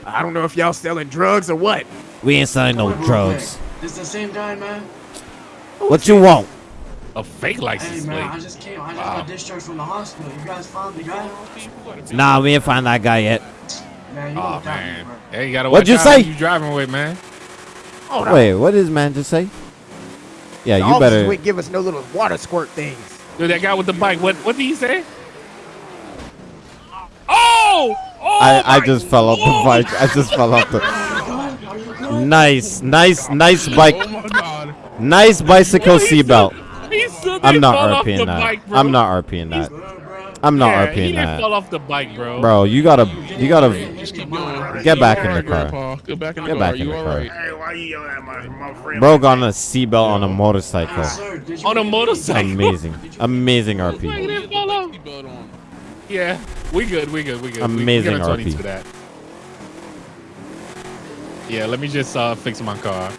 I don't know if y'all selling drugs or what. We ain't selling no on, drugs. This the same guy, man. What you want? A fake Hey, license man, I plate. just came. I just Wow. got discharged from the hospital. You guys found the guy? Nah, we ain't find that guy yet. Man, you Oh man. bro. Hey, you gotta What'd you out say? You driving with man? Hold on. Wait, what does man just say? Yeah, the you better. wouldn't give us no little water squirt things. Dude, that guy with the bike. What? What did he say? Oh! Oh! I, I just fell off the bike. I just fell off the. Nice, nice, nice oh bike. Oh. Nice bicycle seatbelt. I'm not RPing that. bike. I'm not RPing that. I'm not yeah, he RPing didn't that. fall off the bike, bro. Bro, you gotta, you gotta Just keep going. get back in the car. Grandpa. Get back in the Get car. back in you the car. alright? Hey, why you yelling at my, my friend? Bro got on a seatbelt on a motorcycle. Sir, On a motorcycle. Amazing, amazing RP. he didn't fall off. Seatbelt on. Yeah, we good, we good, we good. Amazing we, we Tony RP. to that. Yeah, let me just uh, fix my car.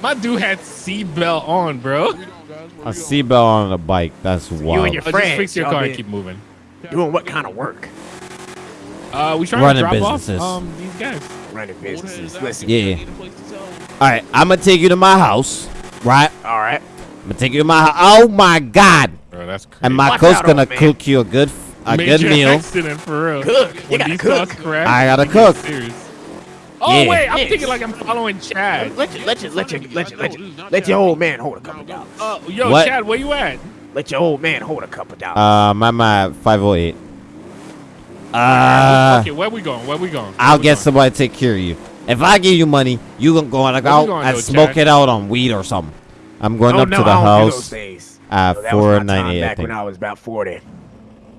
My dude had seatbelt on, bro. Where we going, guys? Where A seatbelt on a bike. That's wild. You and wild. your Uh, just fix your car and keep moving. Doing what kind of work? Uh, we trying Running to drop businesses. off um these guys. Running Old head is businesses. Listen. Yeah. Need a place to tell 'em. All right, I'm gonna take you to my house. Right? All right. I'm gonna take you to my house. Oh my god! Bro, that's crazy. And my Watch cook's out, gonna old cook you a good, a good meal. accident for real. Cook. You gotta these cook. cars crash, I gotta cook. Oh Yeah. wait, I'm Yes. thinking like I'm following Chad. Let your let your let your let your let This your, is not let your old man hold a couple dollars. Uh, yo, What? Chad, where you at? Let your old man hold a couple dollars. Um, I'm at 508. Uh, okay, where we going? Where we going? Where I'll we get going? somebody to take care of you. If I give you money, you gonna go on Where we out going, and though, smoke Chad? it out on weed or something. I'm going oh up no, to the I don't do those house things. at No, that was 498. I back think. when I was about forty.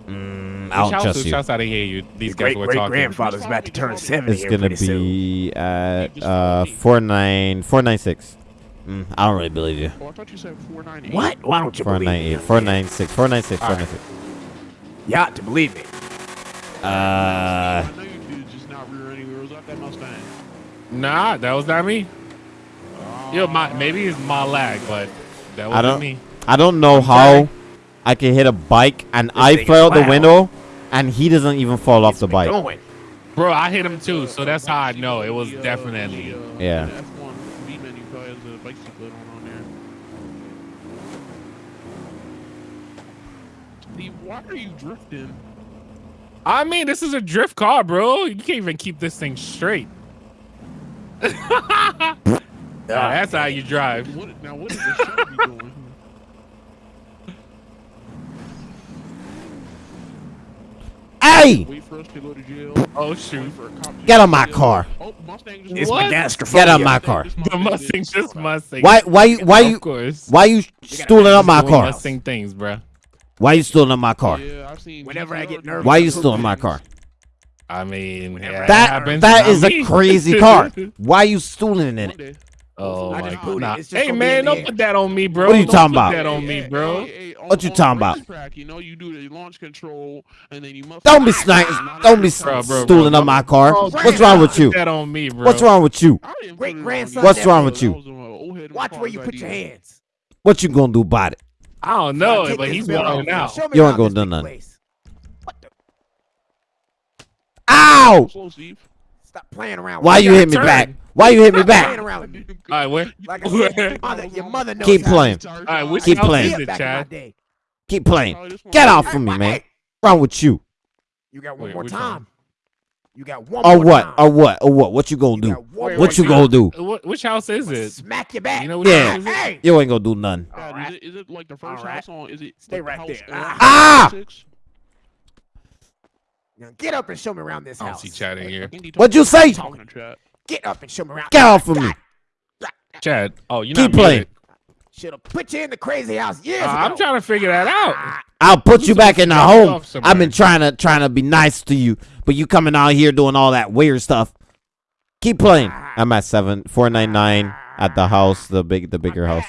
Mm, I'll house trust you. Shouts out to hear you. These Your guys great were great talking. grandfather's about to turn seventy It's here gonna pretty soon. be at uh 49 496. Mm, I don't really believe you. Oh, I thought you said 498. What? Why don't you believe me? 498, 496, 496, All right. 496. You ought to believe me. Uh, I know you dudes just not rear ending wheels out that Mustang. Nah, that was not me. Yo, my maybe it's my lag, but that wasn't don't- me. I don't know I'm how sorry. I can hit a bike and This I thing is fell out the window and he doesn't even fall off the It's bike. Going. Bro, I hit him too, so that's how I know it was uh, definitely. the, uh, Yeah. the F1 B menu probably has a bike seatbelt on on there. Steve, why are you drifting? I mean, this is a drift car, bro. You can't even keep this thing straight. Nah, ah. that's how you drive. What, now, what is the Chevy doing? Hey! Wait for us to go to jail. Oh shoot, for a cop to Get on my car. Oh, It's What? my gastrophobia. Get on my car. the Mustang just Mustang. Why why you why you why you stooling up my car? Mustang things, bro. Why you stealing up my car? Yeah, I've seen Whenever I get nervous, Why you certain stealing my car? I mean, yeah, That happens, that not a crazy car. Why you stealing in it? Oh I my god. It's just Hey man, don't put that on me, bro. What are you Don't talking put about? that on me, bro. What you talking about? racetrack, You know, you do the launch control, and then you must. Don't be snipe, don't be Bro, bro, bro, stooling bro. up my car. Bro, What's wrong with Put you? that on me, bro. What's wrong with you? Great put it on grandson. What's wrong with you? was a old head in Watch where you put your hands. What you gonna do about it? I don't know, Take but he's belt off. wilding out. Show me You ain't gonna do nothing. place. What the? Ow! Stop playing around. Why with you me. hit me back? Why you hit me back? around with me. All right, where? Like I said, your mother, your mother knows Keep playing. All right, which Keep playing. is it, back in my Chad? Keep playing. Probably this one. Get off Hey, of me, man. What's wrong with you? You got one Wait, more time. One? You got one Or more what? time. Or what? Or what? What you gonna do? one What you more gonna do? What, which house is it? Smack your back. You know Yeah. house? Hey. You ain't gonna do nothing. Dad, Alright. is, it, is it like the first Alright. house on? Is it Stay like the right house there. Ah! Now get up and show me around this house. I don't see Chad in here. What'd you say? Talking to chat. Get up and show me around. Get off of me. Chad. Oh, you Keep not playing. Should have put you in the crazy house years Uh, ago. I'm trying to figure that out. I'll put You you back in the supposed to drop me home. I've been trying to trying to be nice to you, but you coming out here doing all that weird stuff. Keep playing. I'm at seven four nine nine at the house, the big the bigger house.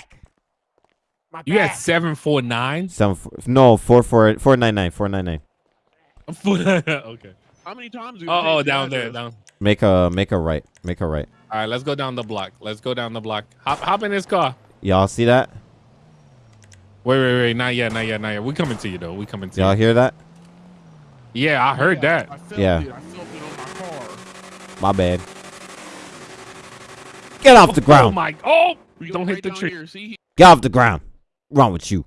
My You had seven four nine. Seven four, no four four four nine nine four nine nine. okay. How many times? do oh, oh, you Oh, oh, down there, address? down. Make a make a right. Make a right. All right, let's go down the block. Let's go down the block. Hop, hop in this car. Y'all see that? Wait, wait, wait. Not yet, not yet, not yet. We coming to you though. We coming to Y'all you. hear that? Yeah, I heard Yeah, that. I felt Yeah. it. I felt it on my car. My bad. Get off the ground. Oh ground. my! Oh, you don't hit right the down tree. Here. See, Get off the ground. Wrong with you?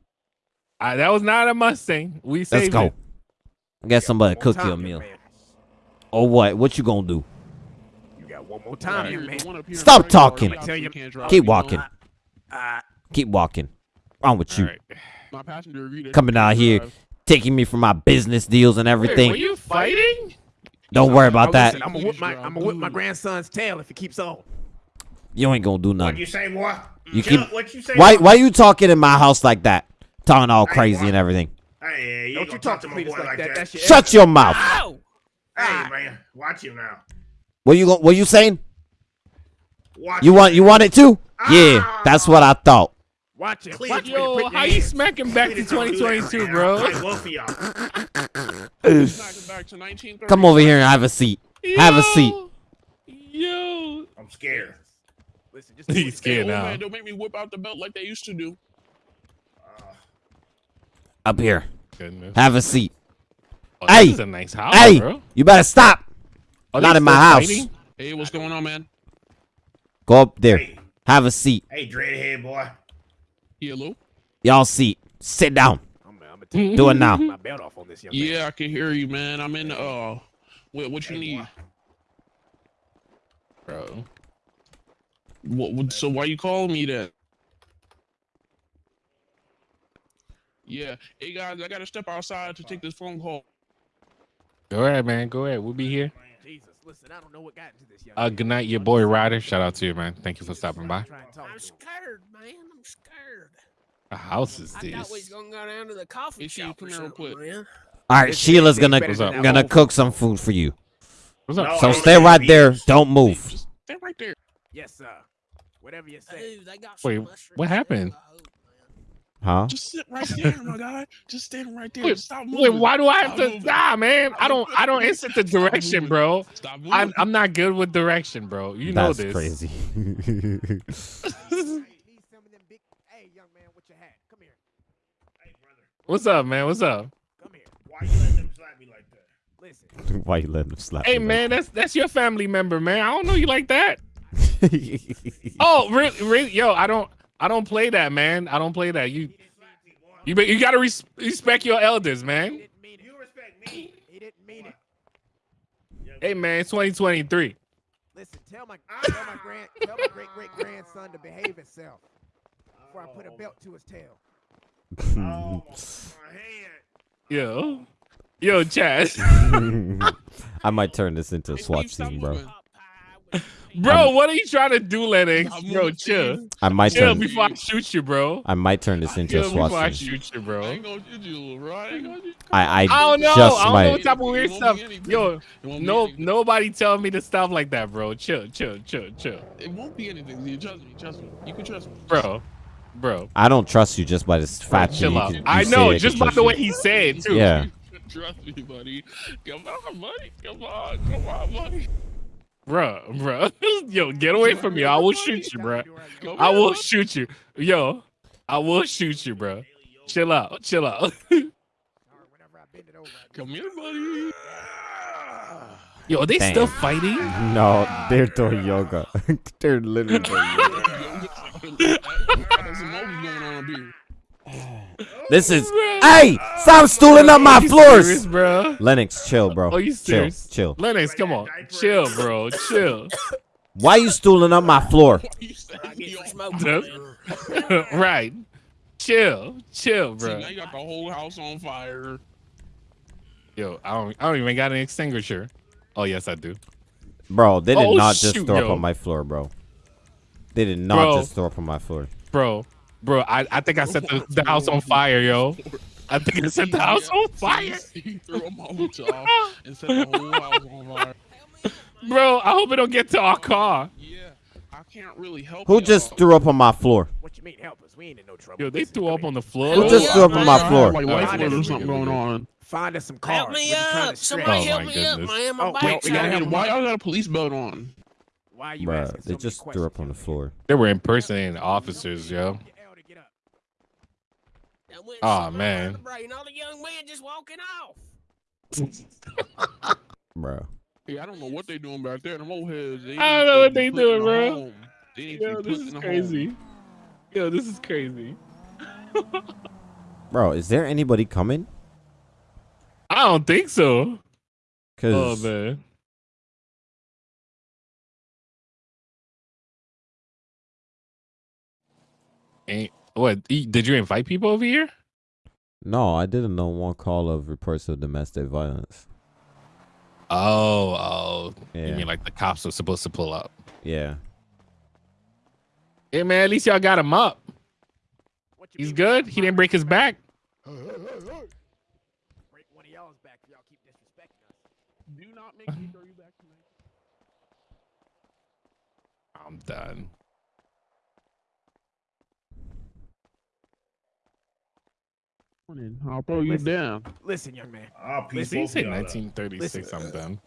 That was not a Mustang. We Let's saved go. it. Get somebody to cook you a meal. man. Or what? What you gonna do? You got one more time, here, man. one up here in Stop the front yard, talking. he you- obviously can't drive, Keep walking. Uh, Keep walking. Wrong with you? right. My passenger Coming out here, drive. Taking me for my business deals and Wait, everything. were you fighting? Don't worry about oh, that. listen, I'm gonna whip my I'm gonna whip my grandson's tail if he keeps on. You ain't gonna do What'd nothing. you say, boy? You Chill, keep. What you say? Why? boy? Why you talking in my house like that? Talking all Hey, crazy boy. and everything. Hey, you Don't you gonna talk to to my me boy like, like that. that. That's your Shut your mouth. Ow! Hey, ah. man, watch him now. What you? go- What you saying? Watch You want? You want it too? Yeah, that's what ah. I thought. Watch it. Clean Watch your- it. Yo, how you smacking back to Please don't do that 2022, bro? now. Like y'all. Smack him back to 1930. Come over here and have a seat. Have a seat. Yo. I'm scared. Listen, just do He's scared now. man, don't make me whip out the belt like they used to do. Uh, up here. Goodness. Have a seat. Oh, Hey! this is a nice house, Hey, bro. you better stop. Are Not in my house. fighting? Hey, what's going on, man? Go up there. Hey, Have a seat. hey, dreadhead boy. Hello? Y'all seat. Sit down. I'm, I'm gonna Do it now. my belt off on this young man. Yeah, I can hear you, man. I'm in, uh, what, what you Hey, need? boy. Bro. What, what, so why you calling me that? Yeah. Hey, guys, I gotta step outside to take this phone call. Go ahead, man. Go ahead. We'll be here. Jesus, listen, I don't know what got into this young Uh, good night, your boy Ryder. Shout out to you, man. Thank you for stopping by. Try and talk I'm to him. scared, man. I'm scared. The house is I thought we was gonna go down to the coffee Hey, Steve, shop come or here real something, quick. man. All right, This Sheila's gonna better than that gonna whole- cook some food for you. What's up? No, So stay right like there. Don't move. Just stay right there. Yes, sir. Whatever you say. Ooh, they got Wait, what happened? I hope, man. Huh? Just sit right there, my guy. Just stand right there. Wait, Stop wait, why do I have Stop to? moving. Nah, man. I don't. I don't moving. insert the direction, bro. Stop moving. I'm, I'm not good with direction, bro. You know That's this. crazy. Hey, need some of them big. Hey, young man, what you had? Come here. Hey, brother. What's up, man? What's up? Come here. Why you letting them slap me like that? Listen. Why you letting him slap? Hey, me man, that's that's your family member, man. I don't know you like that. Oh, really? Really? Yo, I don't. I don't play that, man. I don't play that. You. You you gotta res- respect your elders, man. He didn't mean it. You respect me. He didn't mean it. Hey, man, it's 2023. Listen, tell my tell my grand tell my great great grandson to behave himself before I put a oh. belt to his tail. Oh. Yo, yo, Chad, I might turn this into a Hey, SWAT Steve, stop scene, bro. moving. bro, what are you trying to do, Lennox? Bro, chill, I might chill turn. before I shoot you, bro. I might turn this into a Chill before I SWAT scene. shoot you, I bro. ain't gonna shoot you, bro. I ain't gonna shoot you. I I, I don't know. just I don't might. know what type of weird stuff. Yo, It no, nobody tell me to stop like that, bro. Chill, chill, chill, chill, It won't be anything. You trust me. Trust me. You can trust me. bro, bro. I don't trust you just by this fact that Chill you out. can- you I know, just can by the you. way he said too. Yeah. Trust me, buddy. Come on, buddy. Come on. Come on, buddy. bro, bro. Yo, get away from me. I will shoot you, bro. I will shoot you. Yo, I will shoot you, bro. Chill out, chill out. Whenever I bend it over, I Come here, buddy. Yo, are they Damn. still fighting? No, they're doing yoga. they're literally doing yoga. This is. Hey, stop stooling up my you floors. serious, bro? Lennox, chill, bro. Oh, you chill, serious? chill. Lennox, come on. Chill, bro. Chill. Why you stooling up my floor? right. Chill. Chill, See, bro. now you got the whole house on fire. Yo, I don't I don't even got an extinguisher. Oh yes, I do. Bro, they did Oh, not just shoot, throw up on my floor, bro. They did not Bro. just throw up on my floor. Bro, bro, I, I think I set the, the house on fire, yo. I think I set the house on fire. He threw a Molotov and set the whole house on fire. Bro, I hope it don't get to our car. Yeah, I can't really help Who just threw up on my floor? What you mean help us? We ain't in no trouble. Yo, they threw up on the floor. Who just threw up on my floor? Like life alert or something going on. Find us some cars. Help me We're just trying up! to Somebody Oh, help my me up, goodness. man! My Oh, bike's wait, we gotta Why y'all got a police belt on? Why are you Bruh, asking so they many just threw up on the floor. They were impersonating officers, yo. That went Aw, something man. brain. All the young man just walking off. Bro. Yeah, I don't know what they doing back there. Them old heads. They I don't know what they put in doing, bro. They Yo, this is crazy. home. Yo, this is crazy. Bro, is there anybody coming? I don't think so. Oh man. Ain't what? Did you invite people over here? no, I didn't know one call of reports of domestic violence. Oh, oh. You mean like the cops were supposed to pull up? Yeah. Hey man, at least y'all got him up. He's good. He didn't break his back. Break one of y'all's back if y'all keep disrespecting us. Do not make me throw you back tonight. I'm done. I'll throw you Listen. down. Listen, young man. I'll piece Listen, he both said of y'all 1936. Listen. I'm done.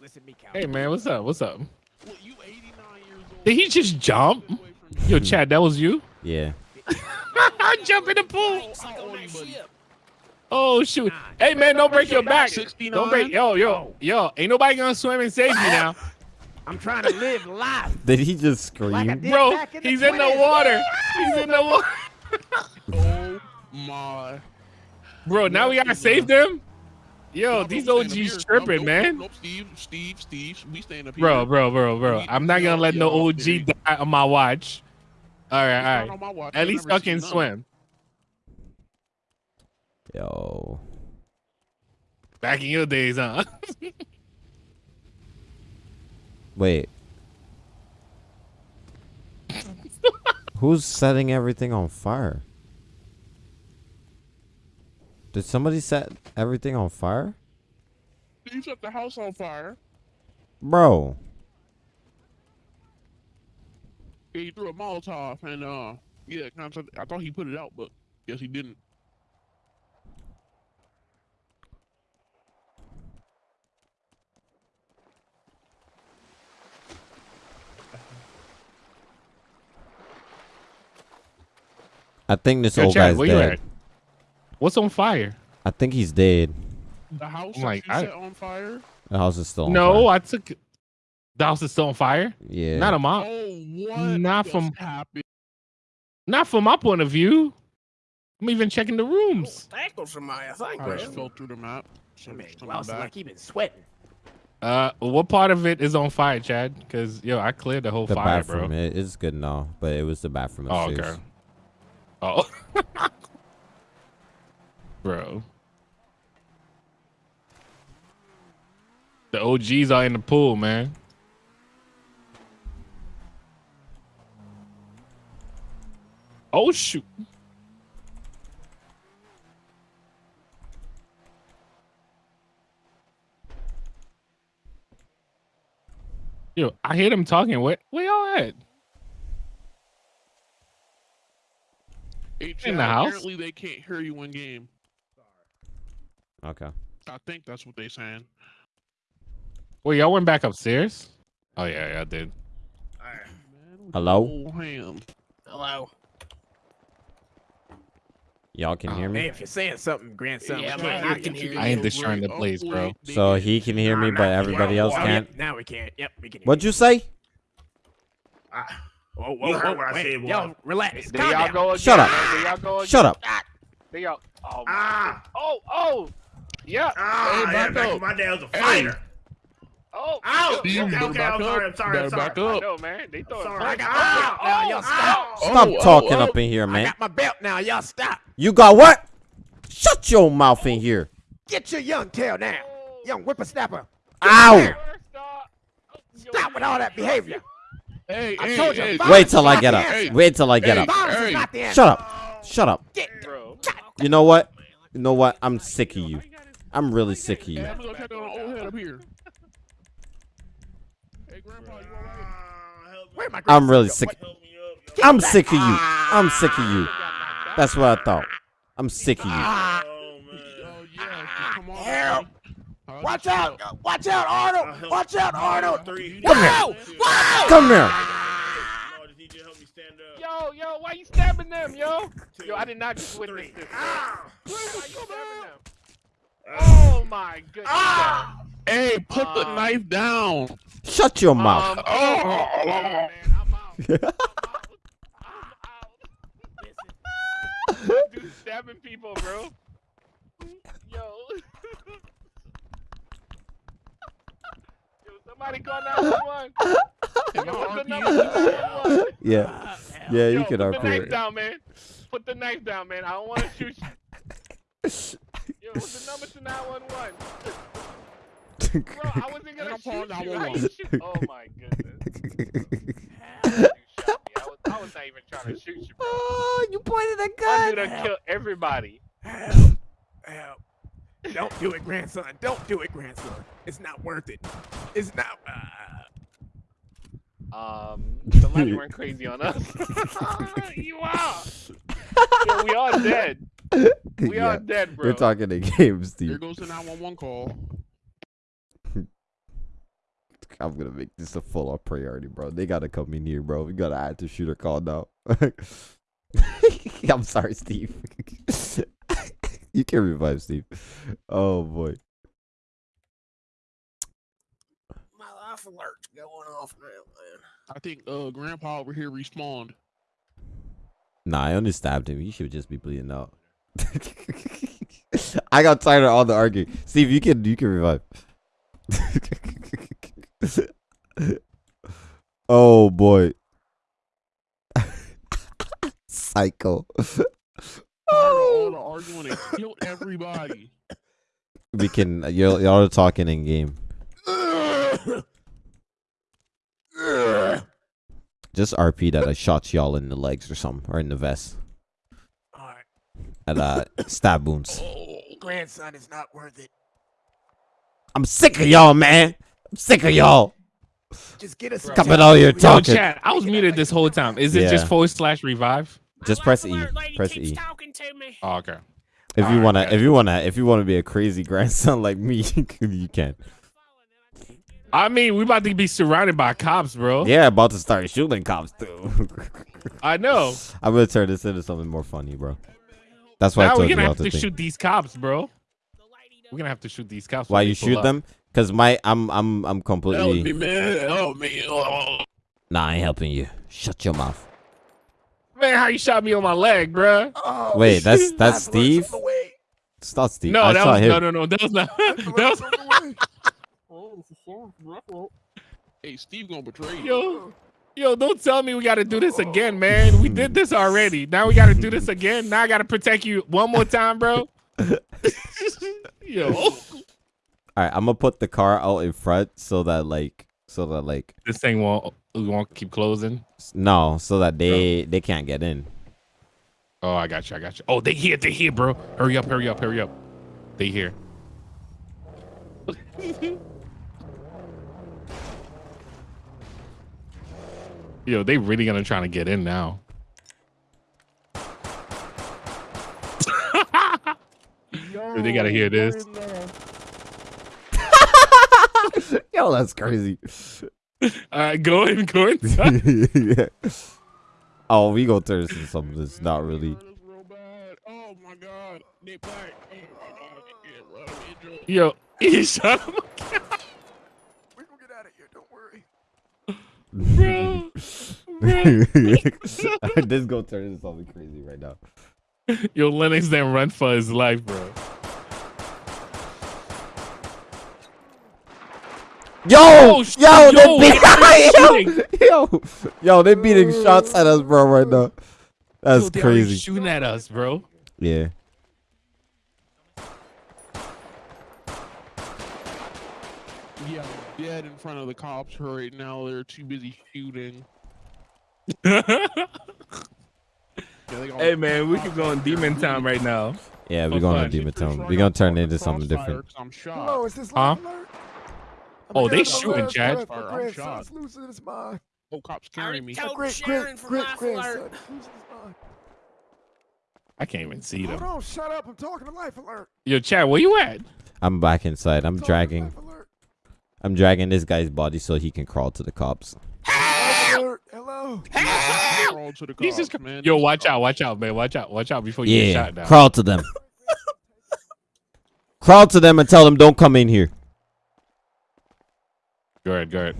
Listen, me, Cal. Hey man, what's up? What's up? Well, you 89 years old. Did he just jump? Yo, Chad, that was you? Yeah. I Jump in the pool. Like on that ship. Oh shoot! Hey man, don't break your back. 69? Don't break. Yo, yo, yo! Ain't nobody gonna swim and save you now, I'm trying to live life. Did he just scream? Like bro. in the He's in the water. He's in the water, Oh my. Bro. Now we gotta save them. Yo, No, these no, we staying up OGs tripping, Nope, man. Nope, nope, Steve, Steve, Steve. We staying up here. Bro, bro, bro, bro. We- I'm not gonna we let no OG yeah. die on my watch. All right, all right. on my watch. At I've least never I can swim. Yo. Back in your days, huh? Wait. Who's setting everything on fire? Did somebody set everything on fire? You set the house on fire. Bro. Yeah, he threw a Molotov and uh, yeah, I thought he put it out, but guess he didn't. I think this Yo, old Chad, guy's where you dead. At? What's on fire? I think he's dead. The house I'm like, you I- set on fire. The house is still on No, fire. I took. The house is still on fire. Yeah. Not on my. Oh, what? Not just from- happened? Not from my point of view. I'm even checking the rooms. Tackle somebody, I think. I just fell through the map. So Man, it's coming Wells is like he been sweating. Uh, what part of it is on fire, Chad? Because yo, I cleared the whole the fire, bathroom. bro. It is good now, but it was the bathroom Oh, okay. Oh, bro. The OGs are in the pool, man. Oh shoot. Yo, I hear them talking. Where, where y'all at? Hey, In the house? Apparently, they can't hear you in game. Okay. I think that's what they saying. Wait, y'all went back upstairs? Oh yeah, yeah, I did. Hello? Oh, ham. Hello. Y'all can hear Man, me? if you're saying something, grandson, Yeah, we man, can't I hear can hear you. I ain't destroying the place, bro. So he can hear me, but everybody else Oh, can't? yep, now we can't. Yep, we can. Hear What'd you say? I, Whoa, whoa, You heard whoa, what I said, boy. Yo, relax. There Calm y'all down. go again. Shut up. There y'all go again. Shut up. They all. Oh, Ah. Oh, oh. Yeah. Ah, Hey, yeah, back back up. my dad was a Hey. fighter. Oh. Ow! Steve, okay, okay, I'm sorry. I'm sorry, I'm sorry. back up. know, man. They throwing Sorry. punches. Ow! Oh, Now, y'all stop. Stop Oh, talking oh, up in here, man. I got my belt now. Y'all stop. You got what? Shut your mouth in here. Get your young tail down. Young whippersnapper. Ow! Stop with all that behavior. Hey, I hey, told you, hey. Wait till I get up. answer. Wait till I get Hey, up. Hey. is not the answer. Shut up. Shut up. Bro. You know what? You know what? I'm sick of you. I'm really sick of Hey, you. I'm gonna go check on the old head up here. Hey, Grandpa, you alright? Where my I'm really sick. go? I'm sick of you. I'm sick of you. That's what I thought. I'm sick of you. Ah, Oh, man. Oh, yeah. Come on. Help. Watch out! Watch out, Arnold! Watch out, Arnold! Three. Come here. Whoa! Whoa! Come here. No, I just need you to help me. Yo, yo, why you stabbing them, yo? Yo, I did not just witness this. bro. Ow! Why you stabbing them? Oh my goodness. Ah! Hey, put the Um, knife down. Shut your mouth. Um, Oh. oh, man, I'm out. I'm out. Listen, this dude stabbing people, bro. Yo. Yo, somebody call 911. Yo, my what's the RP number to 911? Yeah. Yeah, you Yo, can put the knife it. down, man. Put the knife down, man. I don't want to shoot you. Yo, what's the number to 911? Bro, I wasn't gonna I'm shoot you. How you 911. shoot? Oh my goodness. You shot me. I was, I was not even trying to shoot you, bro. Oh, you pointed a One gun. dude done killed everybody. Help. Help. Don't do it, grandson. Don't do it, grandson. It's not worth it. It's not. Uh, Um, somebody went crazy on us. you are. Yo, we are dead. We Yeah. all dead, bro. We're talking the games, Steve. Here goes the 911 call. I'm gonna make this a full on priority, bro. They gotta come in here, bro. We gotta add the shooter call now. I'm sorry, Steve. you can revive Steve. Oh boy. My life alert's going off now, man. I think uh Grandpa over here respawned. Nah, I only stabbed him. He should just be bleeding out. I got tired of all the arguing. Steve, you can you can revive. oh boy. Psycho. Of oh. all the arguing and killed everybody. We can y'all y'all are talking in game. Just RP that I shot y'all in the legs or something or in the vest. Alright. At uh stab wounds. grandson is not worth it. I'm sick of y'all, man. I'm sick of y'all. Just get us. Coming out here Yo, talking. chat. I was muted this whole time. Is it just Yeah. forward slash revive? Just press E. Press E. Oh, okay. If you Alright, wanna, got if you wanna, if you wanna be a crazy grandson like me, you can. I mean, we about to be surrounded by cops, bro. Yeah, about to start shooting cops too. I know. I'm gonna turn this into something more funny, bro. That's why I now told we're gonna all have to to shoot these cops, bro. We're gonna have to shoot these cops. Why you shoot up. them? Cause my, I'm, I'm, I'm completely. Help me, completely. man. Help me. Oh. Nah, I ain't helping you. Shut your mouth. Man, how you shot me on my leg, bro? Oh, Wait, that's that's Steve. from the way. It's not Steve. No, I that was him. no, no, no. That was not. That was. Oh, hey, Steve gonna betray you. Yo, yo, don't tell me we got to do this again, man. We did this already. Now we got to do this again. Now I got to protect you one more time, bro. Yo, All right, I'm gonna put the car out in front so that like, so that like, this thing won't won't keep closing. no, so that they they can't get in. Oh, I got you. I got you. Oh, they here. They here, bro. Hurry up. Hurry up. Hurry up. They here. Yo, they really gonna try to get in now. Yo, they gotta hear this. Yo, that's crazy. All right, go in, go inside. yeah. Oh, we gonna turn this into something that's not really. That's real bad. Oh my god. Nick Black. Oh my god. Yeah, bro. Enjoy. Yo, he shot him. We're gonna get out of here. Don't worry. Bro, this gonna turn into something crazy right now. Yo, Lennox then run for his life, bro. Yo, Oh, yo, yo, they're it's yo, yo, yo, they beating shots at us, bro, right now. That's Yo, they already crazy. Shooting at us, bro. Yeah. Yeah, I'm dead in front of the cops right now. They're too busy shooting. Yeah, hey man, we cops could go in out there demon town right now. Yeah, we're oh, going to. Demon Town. We're gonna turn it into something different. I'm shot. Hello, is this Huh? alert? Oh, I'm Oh, they an shooting. Chad. I'm shot. losing his mind. Oh, cops I carrying me. told Great, Sharon great, for great life grandson. alert. losing his mind. I can't even see Hold them. on, shut up. I'm talking to life alert. Yo, Chad, where you at? I'm back inside. I'm Talking to dragging. Life alert. I'm dragging this guy's body so he can crawl to the cops. Life alert. Hello. Crawl to the Jesus man. Yo, watch out, watch out, man. Watch out, watch out before you get shot down. crawl to them. crawl to them and tell them don't come in here. Go ahead, go ahead.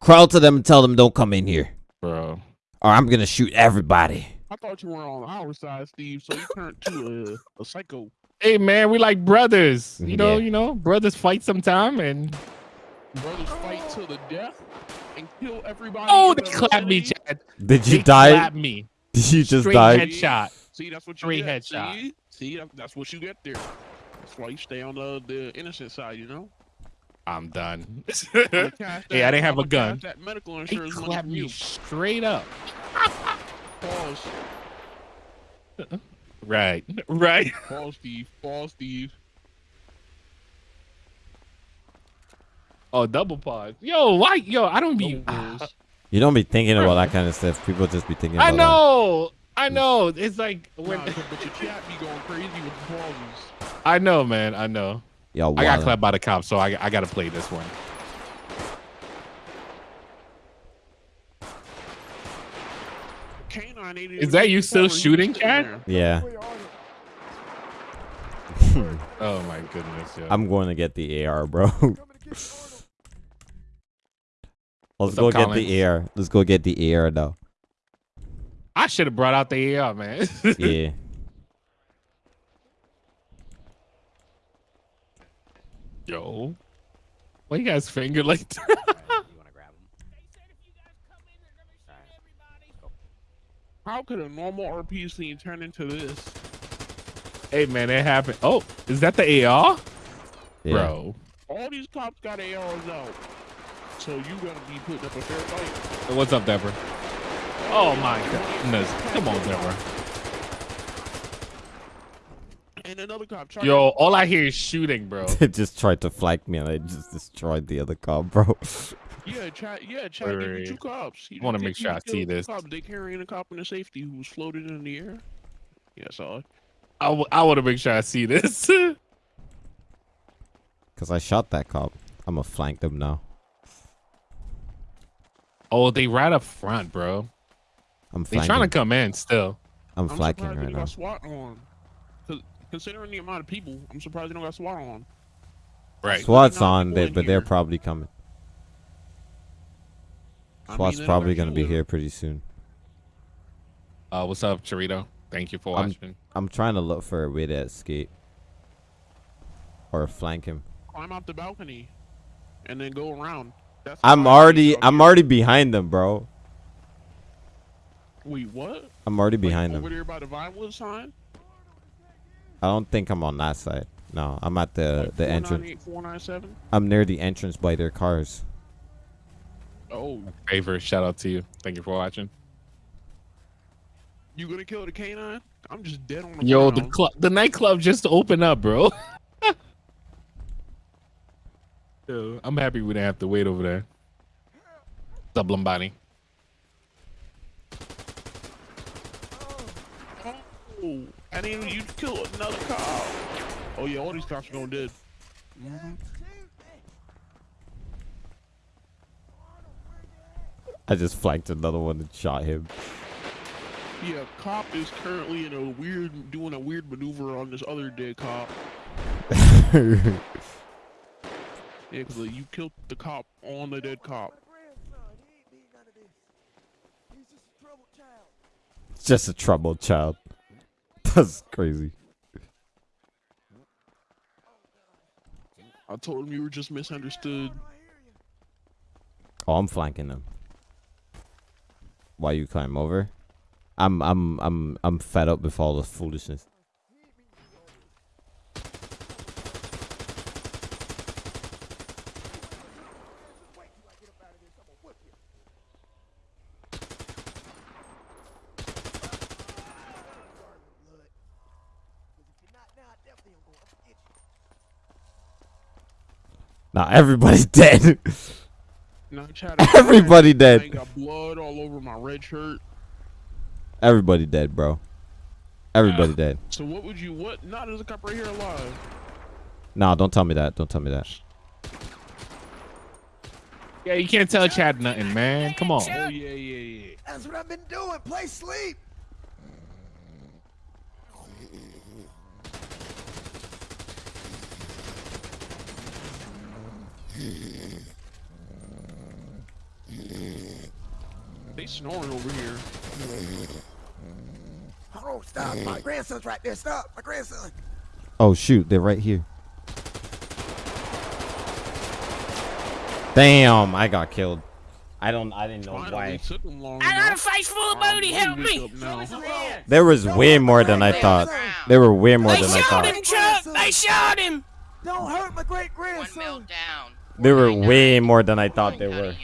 Crawl to them and tell them don't come in here, Bro. or I'm gonna shoot everybody. I thought you were on our side, Steve. So you turned to a, a psycho. Hey man, we like brothers. You mm-hmm. know, Yeah. you know, brothers fight sometime and Brothers fight to the death and kill everybody. Oh, they the clapped me. Chad. Did you They die? me. Did you just Straight die? headshot. See, that's what you Straight get. headshot. See, see, that's what you get there. That's why you stay on the the innocent side, you know. I'm done. Cash hey, I didn't have a I'ma gun. That medical They insurance money clapped me straight up. Pause. Right, right. Pause, Steve. Pause, Steve. Oh, double pause. Yo, why? Yo, I don't be. Pause. Ah. You don't be thinking about that kind of stuff. People just be thinking. I about know. I know. It's like when Nah, but your chat be going crazy with pauses. I know, man. I know. That. Yo, I got clapped by the cops, so I I gotta play this one. Canine Is that you still shooting, sitting Chad? there. Yeah, Where are you? Oh my goodness, yo. I'm going to get the AR, bro. Coming to get Arnold. Let's What's go get Collins? the air. Let's go get the air though. I should have brought out the AR, man. Yeah. Yo, why you guys finger like that? you want to grab him? How could a normal RP scene turn into this? hey, man, it happened. Oh, is that the AR, Yeah. bro? All these cops got ARs out. So you gotta be putting up a fair fight. What's up, Deborah? Oh my goodness, come on, Deborah. And another cop tried Yo, all I hear is shooting, bro. They just tried to flank me and I just destroyed the other cop, bro. Yeah, chat. Yeah, chat. Wait, Give wait, me two cops. He I wanna make sure I see killed two this. Cops. They carrying a cop in the safety who was floated in the air. Yeah, I saw it. I, w- I want to make sure I see this. Cause I shot that cop. I'm gonna flank them now. Oh, they right up front, bro. I'm They trying to come in still. I'm I'm flanking surprised they right don't now. got SWAT on. Considering the amount of people, I'm surprised they don't got SWAT on. Right. SWAT's on, they, in but they're probably coming. I mean, SWAT's probably gonna be here pretty soon. Uh, what's up, Charito? Thank you for I'm- watching. I'm trying to look for a way to escape. Or flank him. Climb out the balcony, and then go around. That's I'm already I'm out already behind them, bro. Wait, what? I'm already Like, behind over them. there by the Vinewood sign. I don't think I'm on that side. No, I'm at the Like the entrance. 497. I'm near the entrance by their cars. Oh, Favor, shout out to you. Thank you for watching. you gonna kill the canine? I'm just dead on the Yo, the club, the nightclub just opened up, bro. Yo, I'm happy we didn't have to wait over there. What's up, Lombani? Oh, and then you kill another cop. Oh yeah, all these cops are going dead. I just flanked another one and shot him. Yeah, cop is currently in a weird, doing a weird maneuver on this other dead cop. Yeah, because you killed the cop on the dead cop. It's just a troubled child. That's crazy. I told him you were just misunderstood. Oh, I'm flanking them. Why you climb over? I'm I'm I'm I'm fed up with all the foolishness. Now everybody's dead. No, Chad, Everybody I dead. got blood all over my red shirt. Everybody dead, bro. Everybody dead. So what would you what? Not there's a cop right here alive. Nah, don't tell me that. Don't tell me that. Yeah, you can't tell Chad nothing, man. Come on. Oh yeah, yeah, yeah. That's what I've been doing. Play sleep. They snoring over here. Hold on, stop. My grandson's right there. Stop. My grandson. Oh shoot, they're right here. Damn, I got killed. I don't. I didn't know why. Took them long I got a face full of booty. Help me. There was way more than I thought. There were way more They than I thought. They shot thought. him, Chuck. They shot him. Don't hurt my great grandson. There were way more than I thought there were.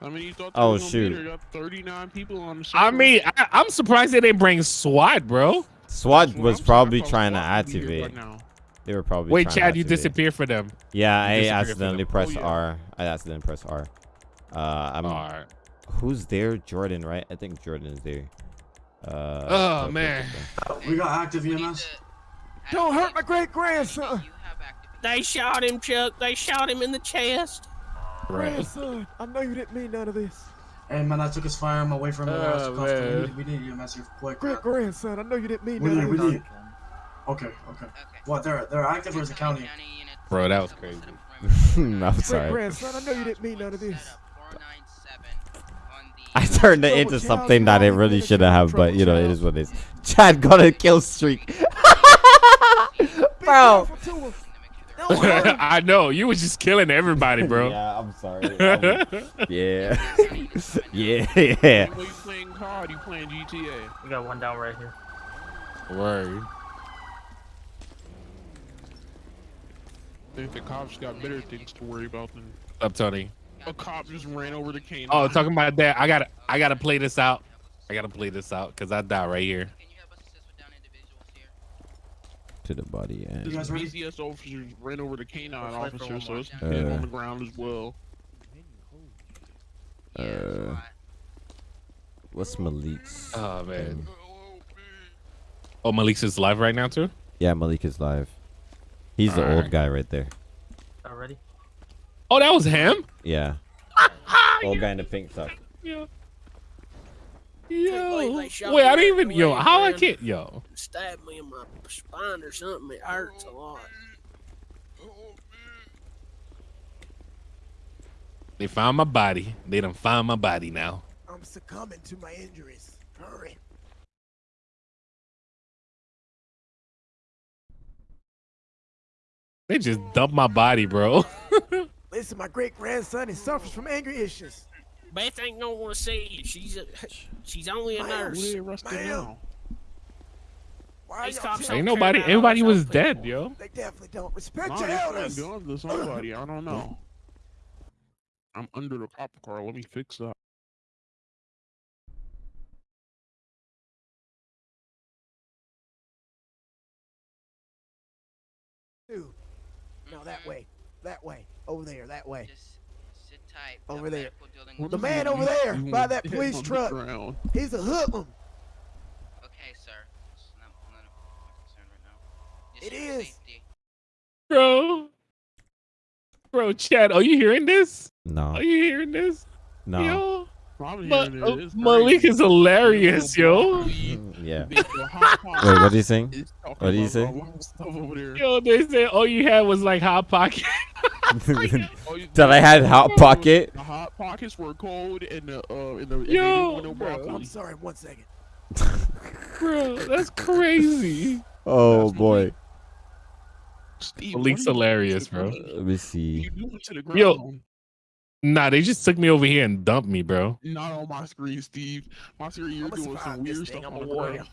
I mean, you thought Oh, they were shoot. beat. You got 39 people on the I mean, I, I'm surprised they didn't bring SWAT, bro. SWAT was probably trying to SWAT would be here by activate. now. They were probably. Wait, Chad, you activate. disappeared for them. Yeah, You I accidentally pressed Oh, yeah. R. I accidentally pressed R. Uh, I'm. R. Who's there? Jordan, right? I think Jordan is there. Uh. Oh, man. okay. We got active EMS. Don't hurt my great grandson. They shot him, Chuck. They shot him in the chest. Right. Grandson, I know you didn't mean none of this. Hey man, I took his firearm away from him. Oh, we, man. need, we need EMS here quick. Great grandson, I know you didn't mean We none need, of we this. need. Okay, okay. What? They're they're active or is it county? Bro, that was crazy. I'm Great sorry. grandson, I know you didn't mean none of this. I turned it into something that it really shouldn't have, but you know, it is what it is. Chad got a kill streak. Bro. I know you was just killing everybody, bro. Yeah, I'm sorry. Um, yeah. yeah, yeah. When you playing COD, you playing GTA. We got one down right here. Word. I think the cops got better things to worry about than Up, Tony. a cop just ran over the cane. Oh, talking about that. I gotta, I gotta play this out. I gotta play this out because I die right here. To the body and. This BCS officers ran over the canine Let's wait for officer, so one it's dead Uh. on the ground as well. Uh, what's Malik's? Oh man. Oh, Malik's is live right now too. Yeah, Malik is live. He's the old guy right there. Already? Oh, that was him. Yeah. old guy in the pink sock. Yeah. Believe Yo. they shot Wait, I didn't even. Yo, away, how I man. can't. Yo. Stabbed me in my spine or something. It hurts a lot. They found my body. They done found my body now. I'm succumbing to my injuries. Hurry. They just dumped my body, bro. Listen, my great grandson, he suffers from anger issues. Beth ain't gonna want to see you. She's a, she's only a Ma'am, nurse. Who they arrested Why These cops telling- Ain't nobody. about Everybody was those dead, yo. They definitely don't respect Nah, your elders. guns to somebody. I don't know. I'm under the cop car. Let me fix that. Dude. No, that way. That way. Over there. That way. Just sit tight. Over there. What The man over there by that police truck. ground. He's a hoodlum. Okay, sir. It's not, none of my concern right now. Just It your is. safety. Bro. Bro, Chad, are you hearing this? No. Are you hearing this? No. Yo. Probably Ma- hearing uh. It's Malik is hilarious, yo. Yeah. Big hot pot Wait, what do you saying? What do you say? a lot of Stuff over there. Yo, they said all you had was like hot pocket. That I had hot pocket. The hot pockets were cold and the uh in the Yo, didn't want no bro. I'm sorry, one second. Bro, that's crazy. Oh boy. Steve, Malik's what are you hilarious, bro. Let me see. You doing to the ground? Yo, nah, they just took me over here and dumped me, bro. Not on my screen, Steve. My screen, you're I'ma doing survive some this weird thing stuff on on the the ground. ground.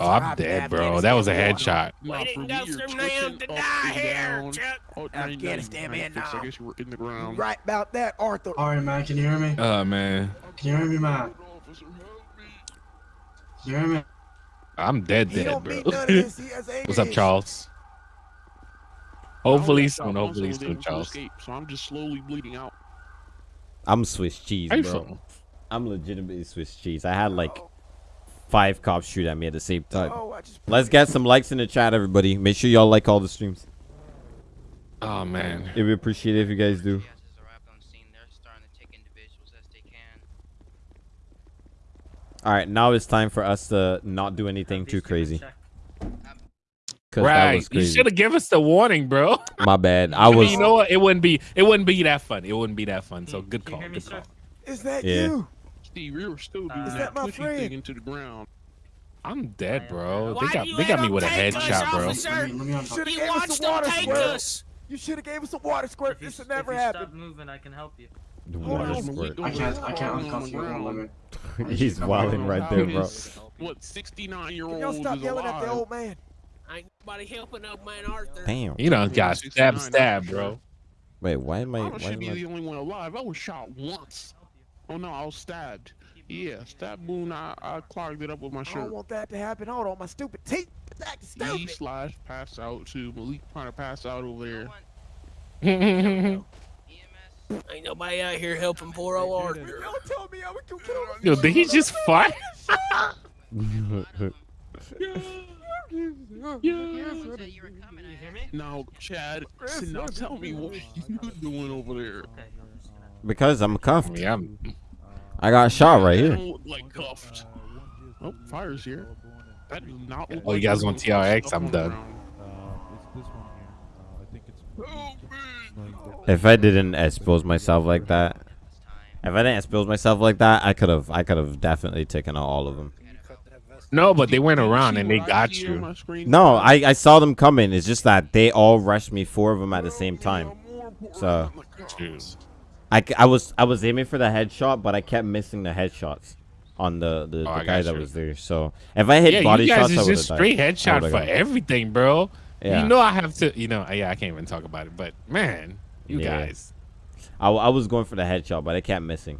Oh, I'm dead, bro. That was a headshot. Nah, We for didn't me, go you're Nam to die here. Chuck. Oh, now you- now you- Afghanistan, now you. I guess you're in the ground. right about that, Arthur. Alright, man, can you hear me? Oh man, Can you hear me, man? Officer, help me. Can you hear me? I'm dead, dead, bro. mean none of this. He has What's up, Charles? Oh, I only Hopefully got shot soon. Hopefully soon, Charles. escape, So I'm just slowly bleeding out. I'm Swiss cheese, bro. from? I'm legitimately Swiss cheese. I had like five cops shoot at me at the same time. Oh, Let's get some likes in the chat, everybody. Make sure y'all like all the streams. Oh man. It would be appreciated if you guys do. Has arrived on scene. They're starting to take individuals as they can. All right, now it's time for us to not do anything too crazy. Cause that Right. was You should have given us the warning, bro. My bad. I I mean, was. you know what? It wouldn't be. It wouldn't be that fun. It wouldn't be that fun. So good call. Good call. Is that Yeah. you? Steve, you were still doing Uh, Is that, that my twitchy friend? thing into the ground. I'm dead, bro. They got they got me with a take us, headshot, bro. officer? Let me, let me You should have He gave us wants some to water take squirt. us. You should have gave us some water squirt. This would never happen. Stop moving, I can help you. The Hold water on. squirt. I can't, I can't uncuff you. Hold on, let me- He's wilding right there, bro. What 69 year old y'all stop yelling at the old man? Ain't nobody helping old man Arthur. Damn. You done got 69, stabbed, stabbed, that's bro. Wait, why am I? I Why should be I? the only one alive. I was shot once. Oh no, I was stabbed. Yeah, stab wound. I, I clogged it up with my shirt. I don't want that to happen. Hold on, my stupid teeth. Acting E stupid. slash pass out to Malik trying to pass out over there. Ain't nobody out here helping poor old Arthur. Y'all tell me I would go kill him. Yo, did he just fire? Now, Chad, now tell me what you doing over there. because I'm cuffed. Yeah, I'm, I got shot right here. like cuffed. Oh, fire's here. That does not look Oh, you like guys you're want TRX? I'm done. If I didn't expose myself like that, if I didn't expose myself like that, I could have. I could have definitely taken out all of them. No, but they went around and they got you. No, I I saw them coming. It's just that they all rushed me, four of them at the same time. So Jeez. I, c- I was I was aiming for the headshot, but I kept missing the headshots on the the, Oh, the guy that you. was there. So if I hit Yeah, body you guys shots, I is would just straight died. Headshot for gone. everything, bro. Yeah. You know I have to. You know, yeah, I can't even talk about it. But man, you Yeah. guys. I, I was going for the headshot, but I kept missing.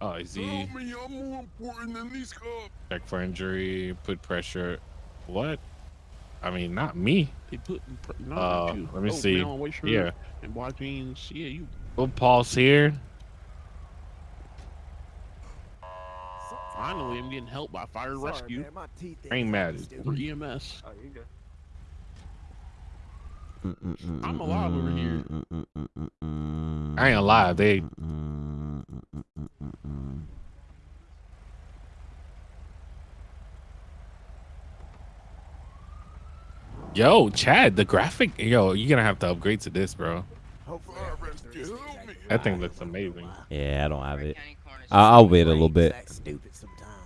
Oh, is he Help me, I'm more important than these cops. check for injury? Put pressure. What? I mean, not me. They put pr- no, Uh, you. let me oh, see. Man, white Yeah. And black jeans. Yeah, you. We'll pause here. Finally, I'm getting help by fire Sorry, rescue man, my teeth I ain't mad. or EMS. Oh, you're good. I'm alive over here. I ain't alive. They. Yo, Chad, the graphic. Yo, you're gonna have to upgrade to this, bro. That thing looks amazing. Yeah, I don't have it. I'll, wait a little bit.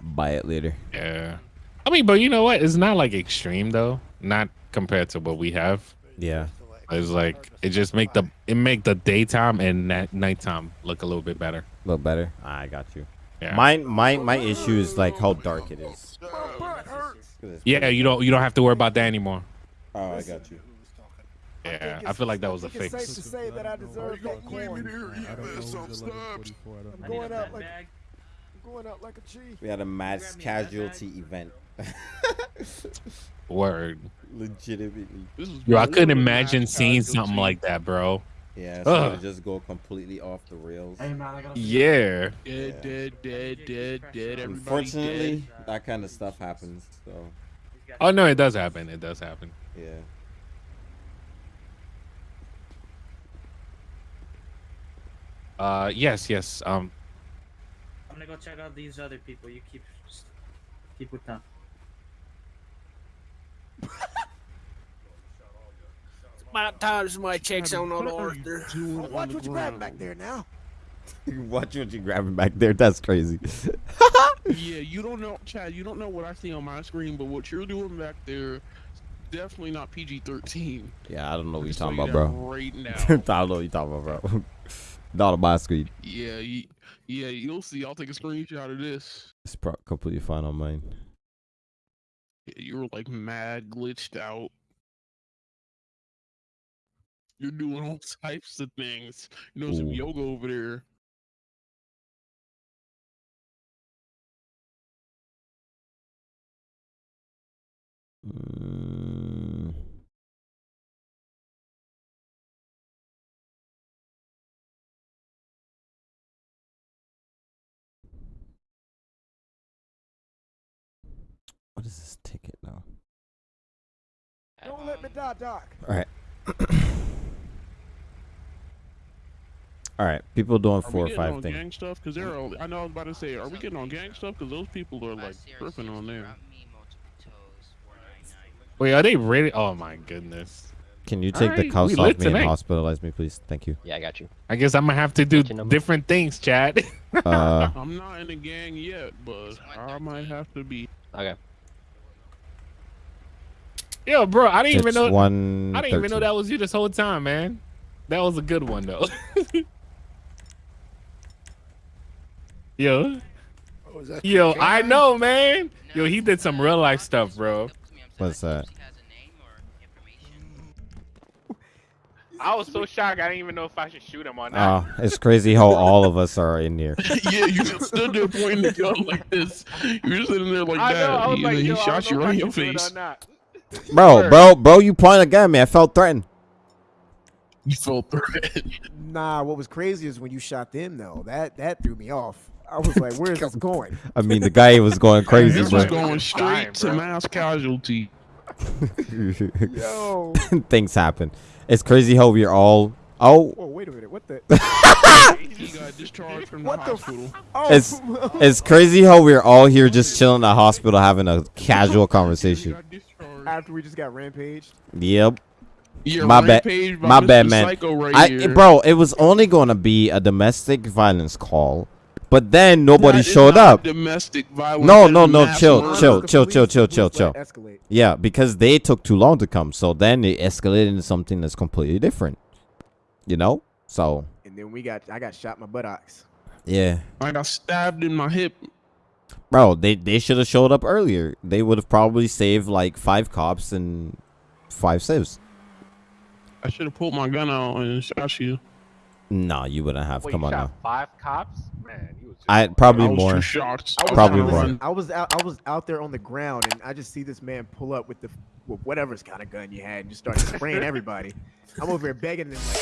Buy it later. Yeah. I mean, but you know what? It's not like extreme though. Not compared to what we have. Yeah. It's like it just make the it make the daytime and night nighttime look a little bit better. Look better. Ah, I got you. Yeah. Mine, my my issue is like how dark it is. Yeah, you don't you don't have to worry about that anymore. Oh, I got you. Yeah, I feel like that was a I think it's safe to say that I deserve that coin. I'm going up like I'm going up like a tree. We had a mass casualty event. Word. Legitimately. This is Yo, I couldn't imagine seeing casualty. something like that, bro. Yeah, so Ugh. to just go completely off the rails. Hey, man, I gotta. Yeah. Dead, dead, dead, dead, dead. Everybody Unfortunately, that kind of stuff happens. So Oh no, it does happen. It does happen. yeah. Uh, yes, yes. Um, I'm gonna go check out these other people. You keep just keep with them. About time my checks on old What are you Arthur. doing Watch what you grab ground? back there now. Watch what you grabbing back there. That's crazy. yeah, you don't know, Chad. You don't know what I see on my screen, but what you're doing back there, definitely not PG-13. Yeah, I don't know what you're talking about, bro. Right now. I don't know what you're talking about, bro. Not on my screen. yeah, you, yeah, you'll see. I'll take a screenshot of this. It's pro- completely fine on mine. Yeah, you were like mad glitched out. You're doing all types of things. You know, some yoga over there. Mm. Don't let me die, Doc. All right. All right. People doing Are four we or getting five on things. gang stuff? Because they're all, I know I was about to say, are we getting on gang stuff? Because those people are like tripping on there. Wait, are they ready? Oh my goodness. Can you take the Alright, cuffs off lit me and hospitalize me, please? Thank you. Yeah, I got you. I guess I'm gonna have to do different things, Chad. Uh, I'm not in a gang yet, but I might have to be. Okay. Yo, bro, I didn't even know. one I didn't even know that was you this whole time, man. That was a good one though. Yo. Oh, is that Yo, the I know, man. Yo, he did some real life stuff, bro. What's that? I was so shocked. I didn't even know if I should shoot him or Oh, not. it's crazy how all of us are in here. yeah, you just stood there pointing the gun like this. You were sitting there like I that. know. I was and like, yo, he shot don't you know right in your should shoot it face. Or not. Bro, bro, bro, you pointed a gun at me. I felt threatened. You felt threatened. Nah, what was crazy is when you shot them though. That that threw me off. I was like, where is this going? I mean, the guy was going crazy, This bro. was going straight to mass casualty. Yo. Things happen. It's crazy how we're all. Oh, Whoa, wait a minute. What the? He got discharged from the What the f- hospital. Oh, it's it's crazy how we're all here just chilling in the hospital having a casual conversation. After we just got rampaged. Yep. Yeah, my bad. My Mr. bad, man. Right I, here. bro, it was only gonna be a domestic violence call, but then nobody That is showed not up. Domestic violence. No, no, no. Chill, murder. chill, chill, police- chill, the chill, chill, chill. escalate. Yeah, because they took too long to come, so then it escalated into something that's completely different. You know? So And then we got I got shot in my buttocks. yeah, I got stabbed in my hip. Bro, they they should have showed up earlier. They would have probably saved like five cops and five civs. I should have pulled my gun out and shot you. Nah, you wouldn't have. Wait, Come you on shot now. five cops? Man, you was I going probably I was more. too shocked. I was Probably out, more. was- I was out. I was out there on the ground, and I just see this man pull up with the with whatever's kind of gun you had, and just start spraying everybody. I'm over here begging them like,